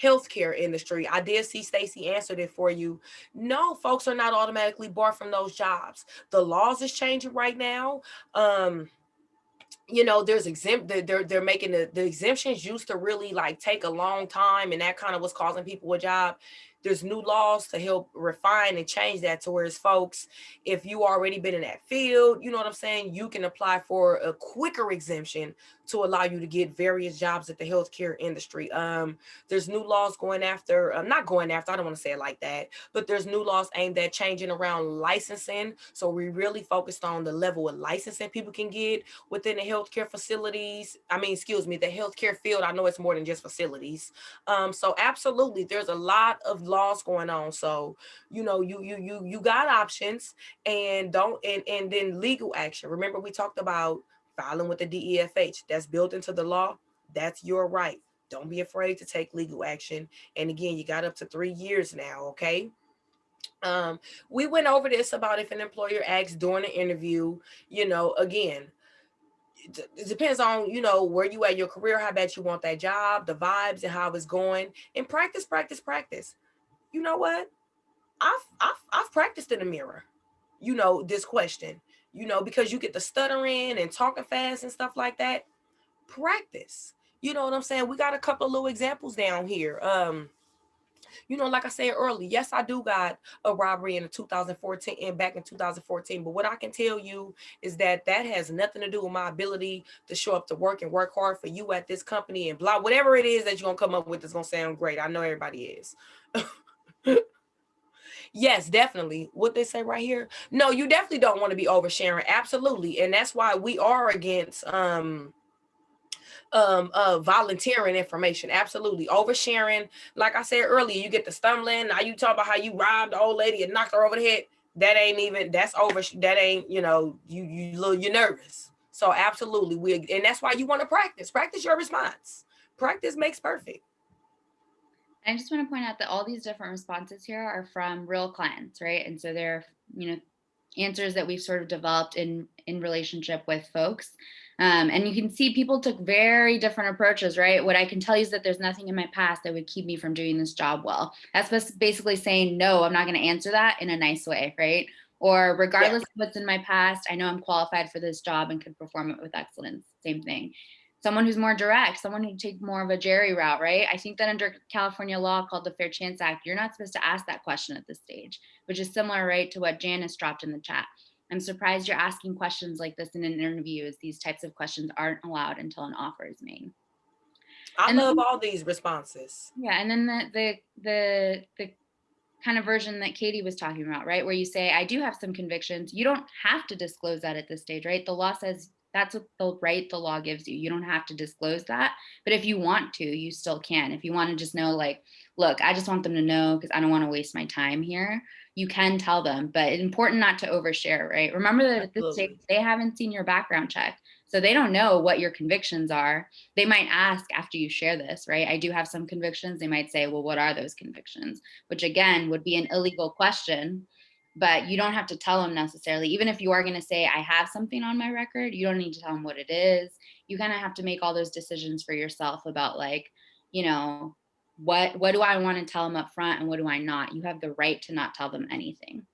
healthcare industry, I did see Stacy answered it for you. No, folks are not automatically barred from those jobs. The laws is changing right now. Um, you know, there's exempt, they're, they're making the, the exemptions used to really like take a long time and that kind of was causing people a job there's new laws to help refine and change that to where it's folks, if you already been in that field, you know what I'm saying, you can apply for a quicker exemption to allow you to get various jobs at the healthcare industry. Um, there's new laws going after, uh, not going after, I don't want to say it like that, but there's new laws aimed at changing around licensing. So we really focused on the level of licensing people can get within the healthcare facilities. I mean, excuse me, the healthcare field. I know it's more than just facilities. Um, so absolutely, there's a lot of laws going on. So, you know, you you you you got options and don't and and then legal action. Remember we talked about filing with the DEFH. That's built into the law. That's your right. Don't be afraid to take legal action. And again, you got up to 3 years now, okay? Um, we went over this about if an employer asks during an interview, you know, again, it depends on, you know, where you at your career, how bad you want that job, the vibes and how it's going. And practice, practice, practice. You know what? I've I've I've practiced in the mirror, you know, this question, you know, because you get the stuttering and talking fast and stuff like that. Practice. You know what I'm saying? We got a couple little examples down here. Um, you know, like I said earlier, yes, I do got a robbery in 2014 and back in 2014. But what I can tell you is that that has nothing to do with my ability to show up to work and work hard for you at this company and blah, whatever it is that you're gonna come up with that's gonna sound great. I know everybody is. yes, definitely. What they say right here. No, you definitely don't want to be oversharing. Absolutely. And that's why we are against um um uh volunteering information absolutely oversharing like i said earlier you get the stumbling now you talk about how you robbed the old lady and knocked her over the head that ain't even that's over that ain't you know you you little you're nervous so absolutely we and that's why you want to practice practice your response practice makes perfect I just want to point out that all these different responses here are from real clients, right? And so they're, you know, answers that we've sort of developed in in relationship with folks. Um, and you can see people took very different approaches, right? What I can tell you is that there's nothing in my past that would keep me from doing this job well. That's basically saying, no, I'm not going to answer that in a nice way, right? Or regardless of what's in my past, I know I'm qualified for this job and could perform it with excellence. Same thing someone who's more direct, someone who take more of a Jerry route, right? I think that under California law called the Fair Chance Act, you're not supposed to ask that question at this stage, which is similar, right, to what Janice dropped in the chat. I'm surprised you're asking questions like this in an interview as these types of questions aren't allowed until an offer is made. i And love then- all these responses Yeah, and then the the the the kind of version that Katie was talking about, right? Where you say, I do have some convictions. You don't have to disclose that at this stage, right? The law says that's what the right the law gives you. You don't have to disclose that. But if you want to, you still can. If you want to just know, like, look, I just want them to know because I don't want to waste my time here. You can tell them, but it's important not to overshare, right? Remember that at this stage, they haven't seen your background check. So they don't know what your convictions are. They might ask after you share this, right? I do have some convictions. They might say, well, what are those convictions? Which again would be an illegal question, but you don't have to tell them necessarily. Even if you are going to say, I have something on my record, you don't need to tell them what it is. You kind of have to make all those decisions for yourself about like, you know, what what do I want to tell them up front and what do I not? You have the right to not tell them anything.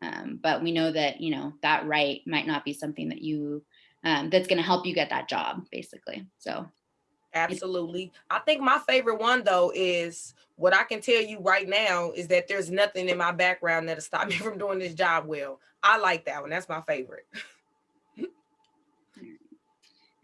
Um, but we know that, you know, that right might not be something that you um, that's going to help you get that job basically. So Absolutely. I think my favorite one though is what I can tell you right now is that there's nothing in my background that'll stop me from doing this job well. I like that one. That's my favorite.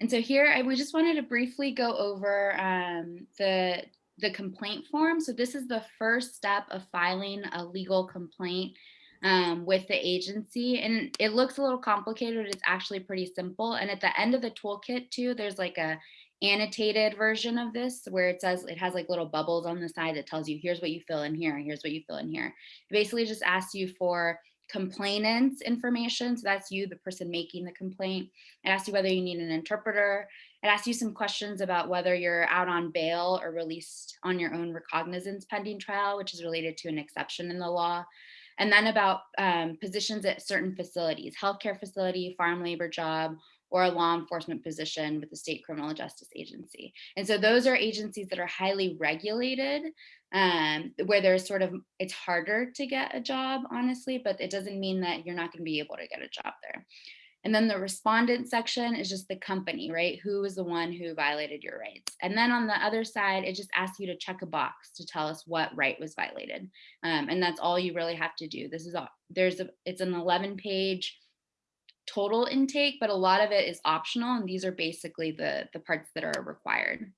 And so here, I, we just wanted to briefly go over um, the, the complaint form. So this is the first step of filing a legal complaint um, with the agency. And it looks a little complicated, but it's actually pretty simple. And at the end of the toolkit too, there's like a annotated version of this where it says, it has like little bubbles on the side that tells you, here's what you fill in here, and here's what you fill in here. It basically just asks you for complainants information. So that's you, the person making the complaint. It asks you whether you need an interpreter. It asks you some questions about whether you're out on bail or released on your own recognizance pending trial, which is related to an exception in the law. And then about um, positions at certain facilities, healthcare facility, farm labor job, or a law enforcement position with the state criminal justice agency. And so those are agencies that are highly regulated, um, where there's sort of, it's harder to get a job, honestly, but it doesn't mean that you're not gonna be able to get a job there. And then the respondent section is just the company, right? Who is the one who violated your rights? And then on the other side, it just asks you to check a box to tell us what right was violated. Um, and that's all you really have to do. This is all, there's a, it's an 11 page total intake, but a lot of it is optional. And these are basically the, the parts that are required.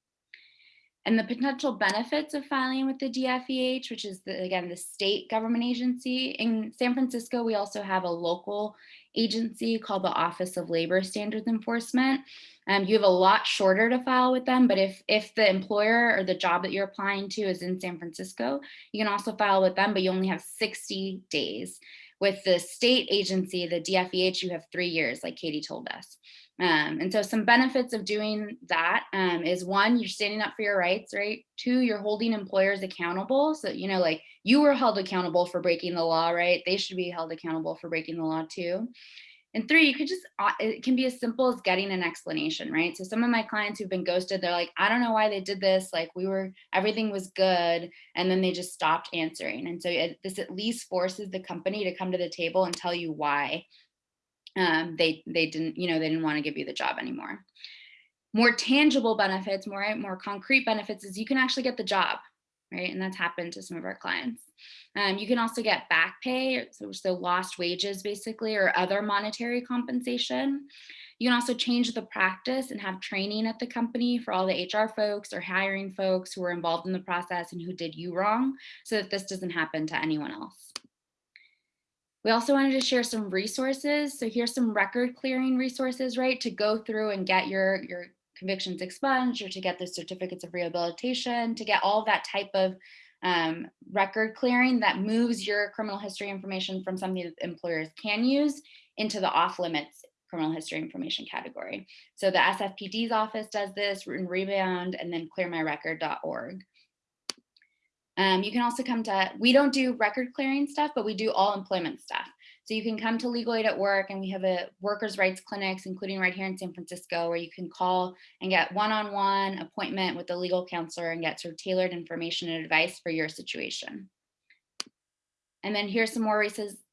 And the potential benefits of filing with the DFEH, which is the, again, the state government agency. In San Francisco, we also have a local agency called the Office of Labor Standards Enforcement. Um, you have a lot shorter to file with them, but if, if the employer or the job that you're applying to is in San Francisco, you can also file with them, but you only have 60 days With the state agency, the DFEH, you have three years, like Katie told us. Um, and so some benefits of doing that um, is one, you're standing up for your rights, right? Two, you're holding employers accountable. So, you know, like you were held accountable for breaking the law, right? They should be held accountable for breaking the law too. And three, you could just, uh, it can be as simple as getting an explanation, right? So some of my clients who've been ghosted, they're like, I don't know why they did this. Like we were, everything was good. And then they just stopped answering. And so it, this at least forces the company to come to the table and tell you why um, they, they didn't, you know, they didn't want to give you the job anymore. More tangible benefits, more, more concrete benefits is you can actually get the job, right? And that's happened to some of our clients. Um, you can also get back pay, so, so lost wages basically, or other monetary compensation. You can also change the practice and have training at the company for all the HR folks or hiring folks who were involved in the process and who did you wrong so that this doesn't happen to anyone else. We also wanted to share some resources. So here's some record clearing resources, right, to go through and get your, your convictions expunged or to get the certificates of rehabilitation, to get all that type of um, record clearing that moves your criminal history information from something that employers can use into the off limits criminal history information category. So the SFPD's office does this in Rebound and then clearmyrecord.org. Um, you can also come to, we don't do record clearing stuff, but we do all employment stuff. So you can come to Legal Aid at Work and we have a workers' rights clinics, including right here in San Francisco, where you can call and get one-on-one -on -one appointment with a legal counselor and get sort of tailored information and advice for your situation. And then here's some more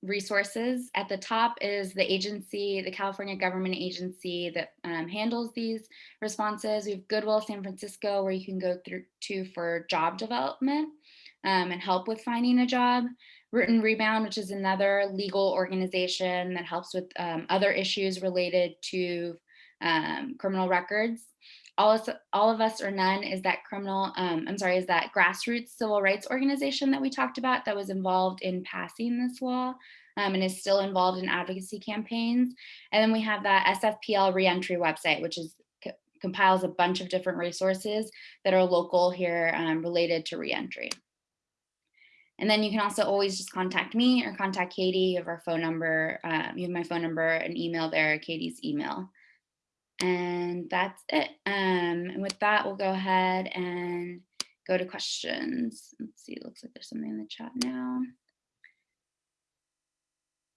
resources. At the top is the agency, the California government agency that um, handles these responses. We have Goodwill San Francisco, where you can go through to for job development um, and help with finding a job. Root and Rebound, which is another legal organization that helps with um, other issues related to um, criminal records. All of, all of Us or None is that criminal, um, I'm sorry, is that grassroots civil rights organization that we talked about that was involved in passing this law um, and is still involved in advocacy campaigns. And then we have that SFPL reentry website, which is compiles a bunch of different resources that are local here um, related to reentry. And then you can also always just contact me or contact Katie. You have our phone number. Um, you have my phone number and email there, Katie's email. And that's it. Um, and with that, we'll go ahead and go to questions. Let's see, it looks like there's something in the chat now.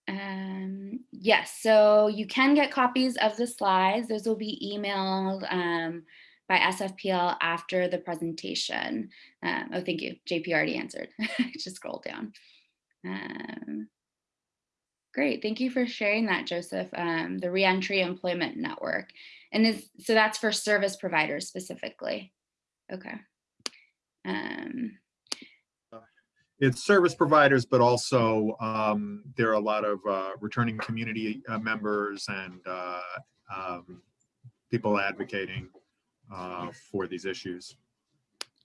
Um, yes, so you can get copies of the slides. Those will be emailed um, by SFPL after the presentation. Um, oh, thank you. JP already answered. Just scroll down. Um, great. Thank you for sharing that, Joseph. Um, the Reentry Employment Network. And is so that's for service providers specifically. Okay. Um, it's service providers, but also um, there are a lot of uh, returning community uh, members and uh, um, people advocating uh, for these issues.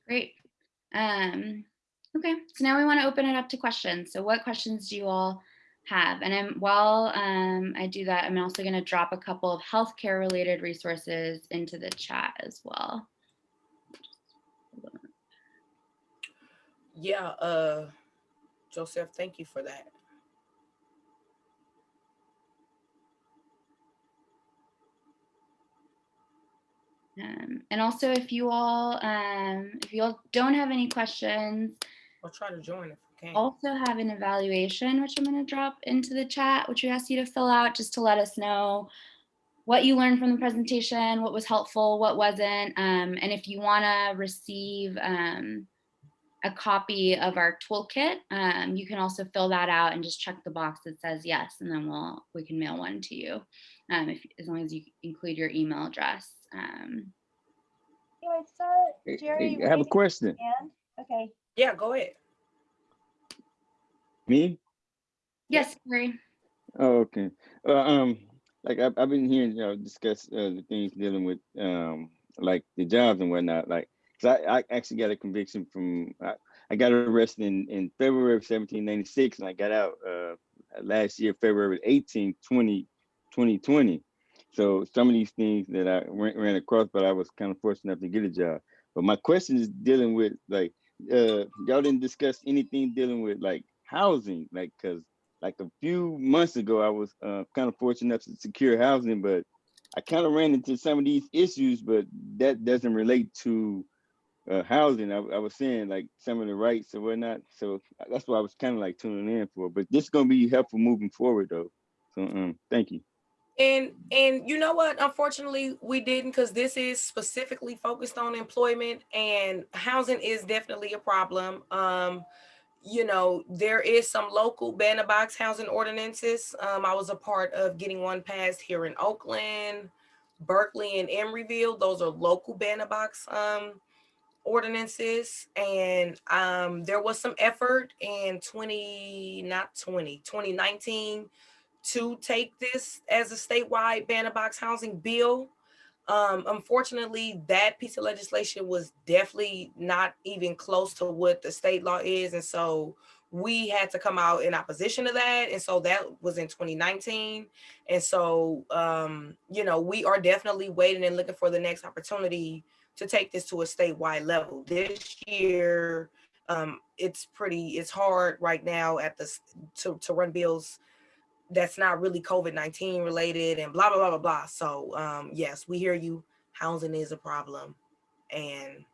Great. Um, okay, so now we want to open it up to questions. So what questions do you all have? And I'm, while um, I do that, I'm also going to drop a couple of healthcare related resources into the chat as well. Yeah, uh, Joseph, thank you for that. Um, and also if you all, um, if you all don't have any questions, I'll try to join if I can. also have an evaluation, which I'm going to drop into the chat, which we ask you to fill out just to let us know what you learned from the presentation, what was helpful, what wasn't. Um, and if you want to receive um, a copy of our toolkit, um, you can also fill that out and just check the box that says yes, and then we'll we can mail one to you, um, if, as long as you include your email address. Um, Yeah, I saw Jerry. hey, I have a question. hand. Okay, Yeah, go ahead. Me? yes, Gary. Oh, okay. Uh, um, like I've, I've been hearing y'all discuss uh, the things dealing with um, like the jobs and whatnot. Like, cause I, I actually got a conviction from I, I got arrested in, in February of 1796, and I got out uh, last year, February 18, 20, 2020. So some of these things that I ran, ran across, but I was kind of fortunate enough to get a job. But my question is dealing with like uh, y'all didn't discuss anything dealing with like housing, like because like a few months ago, I was uh, kind of fortunate enough to secure housing, but I kind of ran into some of these issues, but that doesn't relate to uh, housing. I, I was saying like some of the rights and whatnot. So that's why I was kind of like tuning in for. But this is gonna be helpful moving forward, though. So um, thank you. And and you know what? Unfortunately, we didn't because this is specifically focused on employment and housing is definitely a problem. Um, you know, there is some local ban the box housing ordinances. Um, I was a part of getting one passed here in Oakland, Berkeley, and Emeryville. Those are local ban the box um ordinances. And um there was some effort in 20, not 20, 2019 to take this as a statewide ban the box housing bill. Um, unfortunately, that piece of legislation was definitely not even close to what the state law is. And so we had to come out in opposition to that. And so that was in 2019. And so, um, you know, we are definitely waiting and looking for the next opportunity to take this to a statewide level. This year, um, it's pretty, it's hard right now at the, to, to run bills that's not really COVID-19 related and blah, blah, blah, blah, blah. So um, yes, we hear you. Housing is a problem. And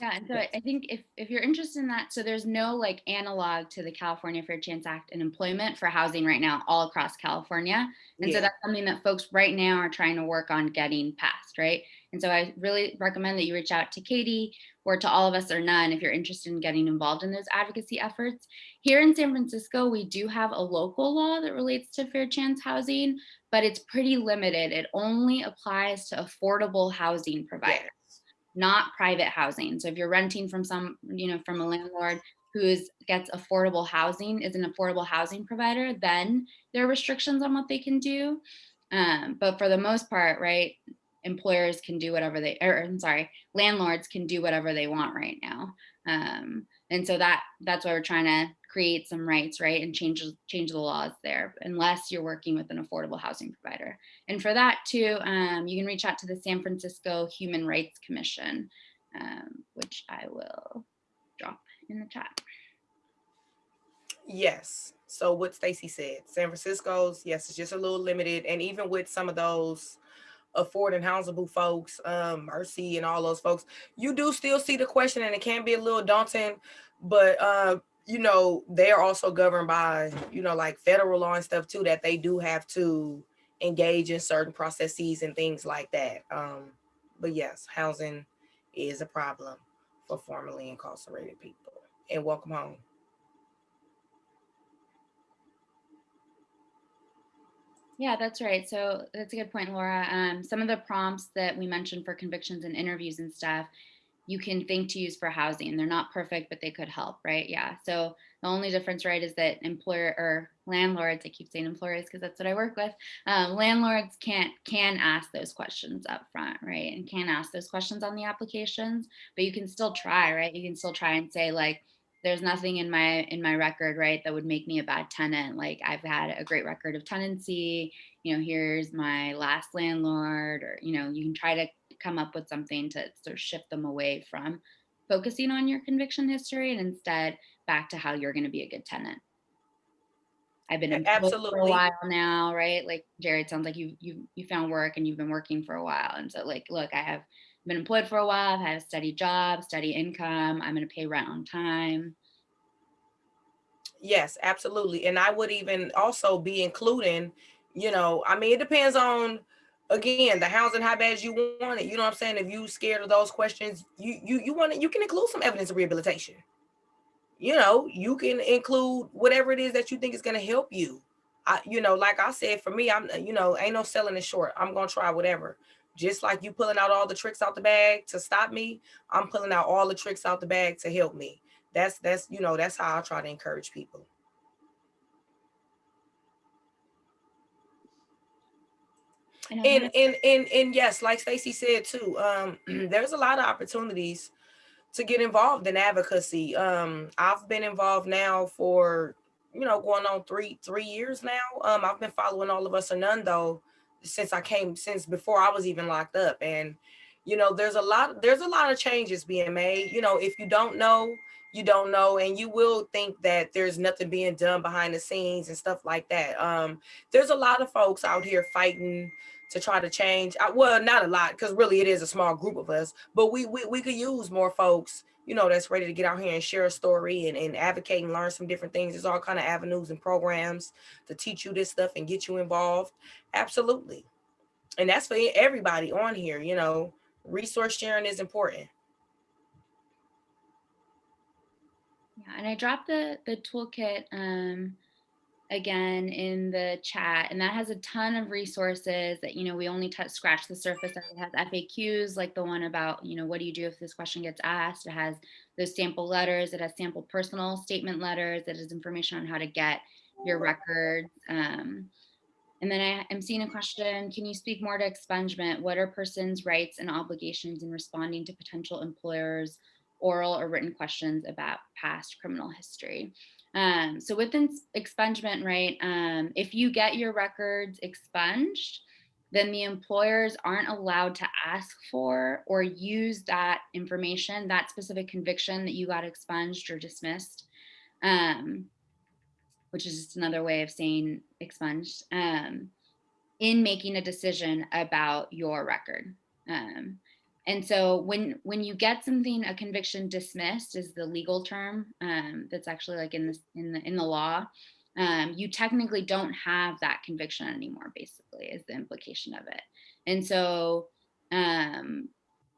Yeah, and so I think if, if you're interested in that, so there's no like analog to the California Fair Chance Act and employment for housing right now all across California. And so that's something that folks right now are trying to work on getting passed, right? And so I really recommend that you reach out to Katie or to all of us or none if you're interested in getting involved in those advocacy efforts. Here in San Francisco, we do have a local law that relates to fair chance housing, but it's pretty limited. It only applies to affordable housing providers not private housing. So if you're renting from some, you know, from a landlord who gets affordable housing, is an affordable housing provider, then there are restrictions on what they can do. Um, but for the most part, right, employers can do whatever they, or I'm sorry, landlords can do whatever they want right now. Um, and so that that's why we're trying to create some rights, right, and change change the laws there, unless you're working with an affordable housing provider. And for that too, um, you can reach out to the San Francisco Human Rights Commission, um, which I will drop in the chat. yes. So what Stacy said, San Francisco's, yes, it's just a little limited. And even with some of those afford and houseable folks, um, Mercy and all those folks, you do still see the question and it can be a little daunting, but uh, you know, they're also governed by, you know, like federal law and stuff too, that they do have to engage in certain processes and things like that. Um, but yes, housing is a problem for formerly incarcerated people. And welcome home. Yeah, that's right. So that's a good point, Laura. Um, some of the prompts that we mentioned for convictions and interviews and stuff, you can think to use for housing. They're not perfect, but they could help, right? Yeah. So the only difference, right, is that employer or landlords, I keep saying employers because that's what I work with. Um, landlords can't can ask those questions up front, right? And can ask those questions on the applications, but you can still try, right? You can still try and say like, there's nothing in my in my record right that would make me a bad tenant. Like i've had a great record of tenancy. You know here's my last landlord or you know you can try to come up with something to sort of shift them away from focusing on your conviction history and instead back to how you're going to be a good tenant. I've been A- employed for a absolutely. while now right? Like jared sounds like you you you found work and you've been working for a while. And so like look i have been employed for a while i've had a steady job steady income i'm going to pay rent on time Yes, absolutely. And I would even also be including, you know, I mean, it depends on again the housing how bad you want it. You know what I'm saying? If you scared of those questions, you you you want it, you can include some evidence of rehabilitation. You know, you can include whatever it is that you think is gonna help you. I, you know, like I said, for me, I'm you know, ain't no selling it short. I'm gonna try whatever. Just like you pulling out all the tricks out the bag to stop me, I'm pulling out all the tricks out the bag to help me that's that's you know that's how I try to encourage people. And And and and and yes, like Stacy said too, um, there's a lot of opportunities to get involved in advocacy. Um, I've been involved now for you know going on three three years now. Um, I've been following all of us or none though since I came since before I was even locked up. And you know there's a lot there's a lot of changes being made. You know if you don't know you don't know. And you will think that there's nothing being done behind the scenes and stuff like that. Um there's a lot of folks out here fighting to try to change. Uh, well not a lot because really it is a small group of us but we, we we could use more folks you know that's ready to get out here and share a story and, and advocate and learn some different things. There's all kind of avenues and programs to teach you this stuff and get you involved. Absolutely. And that's for everybody on here you know. Resource sharing is important. Yeah, and I dropped the the toolkit um, again in the chat, and that has a ton of resources that you know we only touch scratch the surface. It has FAQs like the one about you know what do you do if this question gets asked. It has those sample letters. It has sample personal statement letters. It has information on how to get your records. Um, and then I am seeing a question, can you speak more to expungement? What are persons' rights and obligations in responding to potential employers' oral or written questions about past criminal history? Um, so with expungement, right, um, if you get your records expunged, then the employers aren't allowed to ask for or use that information, that specific conviction that you got expunged or dismissed. Um, which is just another way of saying expunged, um, in making a decision about your record. Um, and so when when you get something, a conviction dismissed is the legal term um, that's actually like in the in the in the law. Um, you technically don't have that conviction anymore. Basically, is the implication of it. And so um,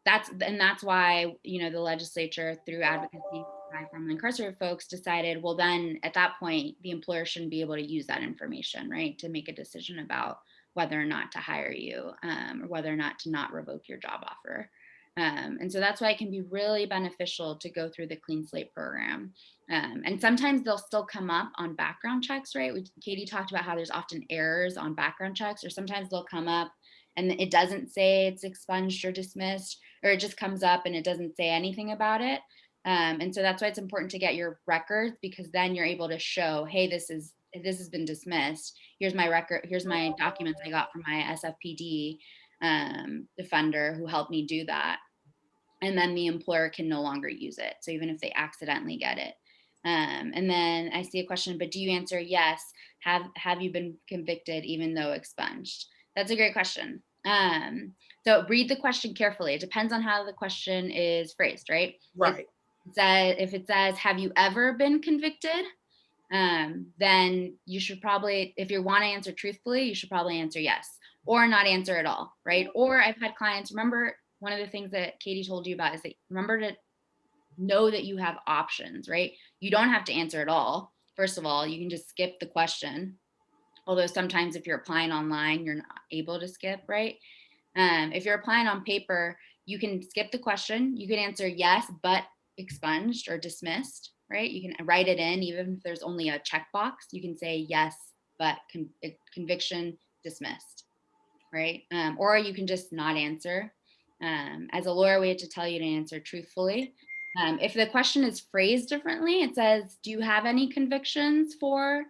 that's and that's why you know the legislature through advocacy by formerly incarcerated folks decided well then at that point the employer shouldn't be able to use that information right to make a decision about whether or not to hire you um, or whether or not to not revoke your job offer um, and so that's why it can be really beneficial to go through the clean slate program um, and sometimes they'll still come up on background checks right we, katie talked about how there's often errors on background checks or sometimes they'll come up and it doesn't say it's expunged or dismissed or it just comes up and it doesn't say anything about it. Um, and so that's why it's important to get your records because then you're able to show, hey, this is this has been dismissed. Here's my record. Here's my documents I got from my SFPD um, defender who helped me do that. And then the employer can no longer use it. So even if they accidentally get it. Um, and then I see a question, but do you answer yes? Have have you been convicted even though expunged? That's a great question. Um, so read the question carefully. It depends on how the question is phrased, right? right It says, if it says, have you ever been convicted? Um, then you should probably, if you want to answer truthfully, you should probably answer yes or not answer at all, right? Or I've had clients, remember one of the things that Katie told you about is that remember to know that you have options, right? You don't have to answer at all. First of all, you can just skip the question. Although sometimes if you're applying online, you're not able to skip, right? Um, if you're applying on paper, you can skip the question. You can answer yes, but expunged or dismissed, right? You can write it in, even if there's only a checkbox. You can say yes, but con conviction dismissed, right? Um, or you can just not answer. Um, as a lawyer, we have to tell you to answer truthfully. Um, if the question is phrased differently, it says, do you have any convictions for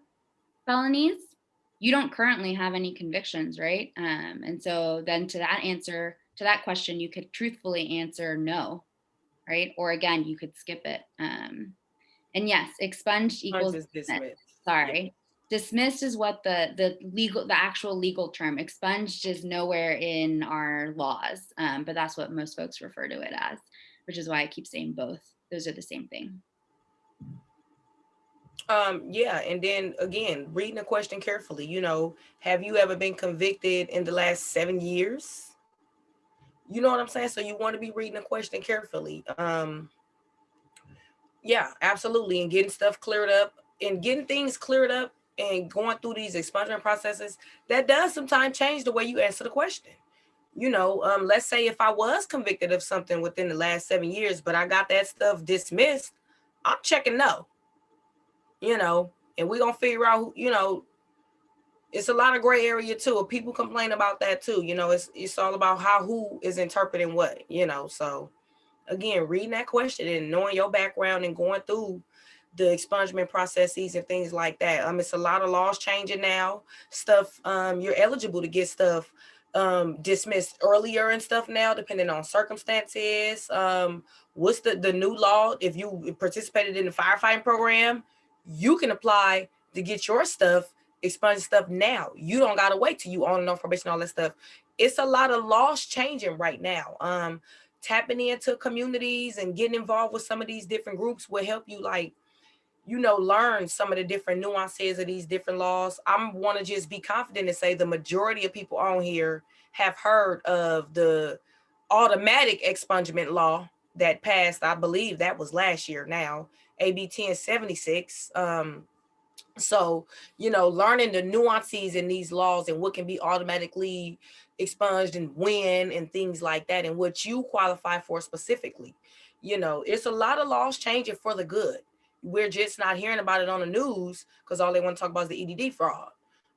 felonies? You don't currently have any convictions, right? Um, and so then to that answer, to that question, you could truthfully answer no, right? Or again, you could skip it. Um, and yes, expunged equals Just dismissed. dismissed. Sorry. Dismissed is what the the legal the actual legal term. Expunged is nowhere in our laws, um, but that's what most folks refer to it as, which is why I keep saying both. Those are the same thing. Um, yeah, and then again, reading the question carefully, you know, have you ever been convicted in the last seven years? You know what I'm saying? So you want to be reading the question carefully. Um, yeah, absolutely. And getting stuff cleared up and getting things cleared up and going through these expungement processes, that does sometimes change the way you answer the question. You know, um, let's say if I was convicted of something within the last seven years, but I got that stuff dismissed, I'm checking no you know, and we're gonna figure out who, you know, it's a lot of gray area too. People complain about that too. You know, it's it's all about how who is interpreting what, you know. So again, reading that question and knowing your background and going through the expungement processes and things like that. Um, it's a lot of laws changing now. Stuff, um, you're eligible to get stuff um, dismissed earlier and stuff now, depending on circumstances. Um, what's the, the new law? If you participated in the firefighting program, you can apply to get your stuff, expunged stuff now. You don't gotta wait till you on and off probation, all that stuff. It's a lot of laws changing right now. Um, tapping into communities and getting involved with some of these different groups will help you like, you know, learn some of the different nuances of these different laws. I'm want to just be confident and say the majority of people on here have heard of the automatic expungement law that passed, I believe that was last year now, AB 1076. Um, so, you know, learning the nuances in these laws and what can be automatically expunged and when and things like that and what you qualify for specifically. You know, it's a lot of laws changing for the good. We're just not hearing about it on the news because all they want to talk about is the EDD fraud.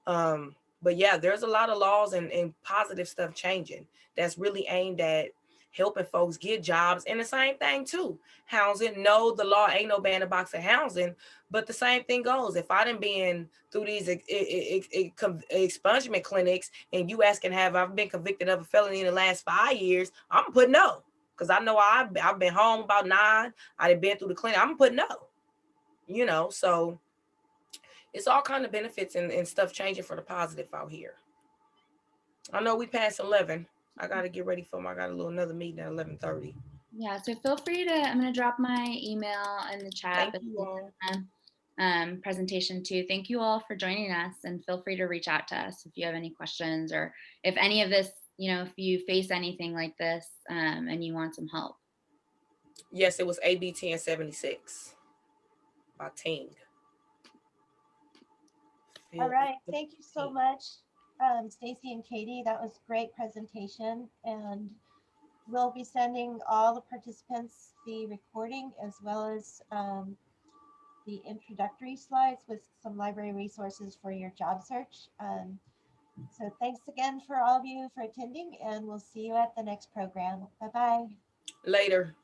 Um, but yeah, there's a lot of laws and, and positive stuff changing that's really aimed at helping folks get jobs and the same thing too. Housing, no, the law ain't no ban a box of housing, but the same thing goes. If I done been through these expungement clinics and you asking have i've been convicted of a felony in the last five years, I'm putting no. Cause I know I've, I've been home about nine. I've been through the clinic. I'm putting no. You know, so it's all kind of benefits and, and stuff changing for the positive out here. I know we passed 11. I got to get ready for my, I got a little another meeting at 11:30. Yeah, so feel free to, I'm gonna drop my email in the chat. Thank you all. Um, presentation too. Thank you all for joining us and feel free to reach out to us if you have any questions or if any of this, you know, if you face anything like this um, and you want some help. Yes, it was AB 1076 by Ting. All right, thank you so much, um, Stacy and Katie. That was great presentation and we'll be sending all the participants the recording as well as um, the introductory slides with some library resources for your job search. Um, so thanks again for all of you for attending and we'll see you at the next program. Bye-bye. Later.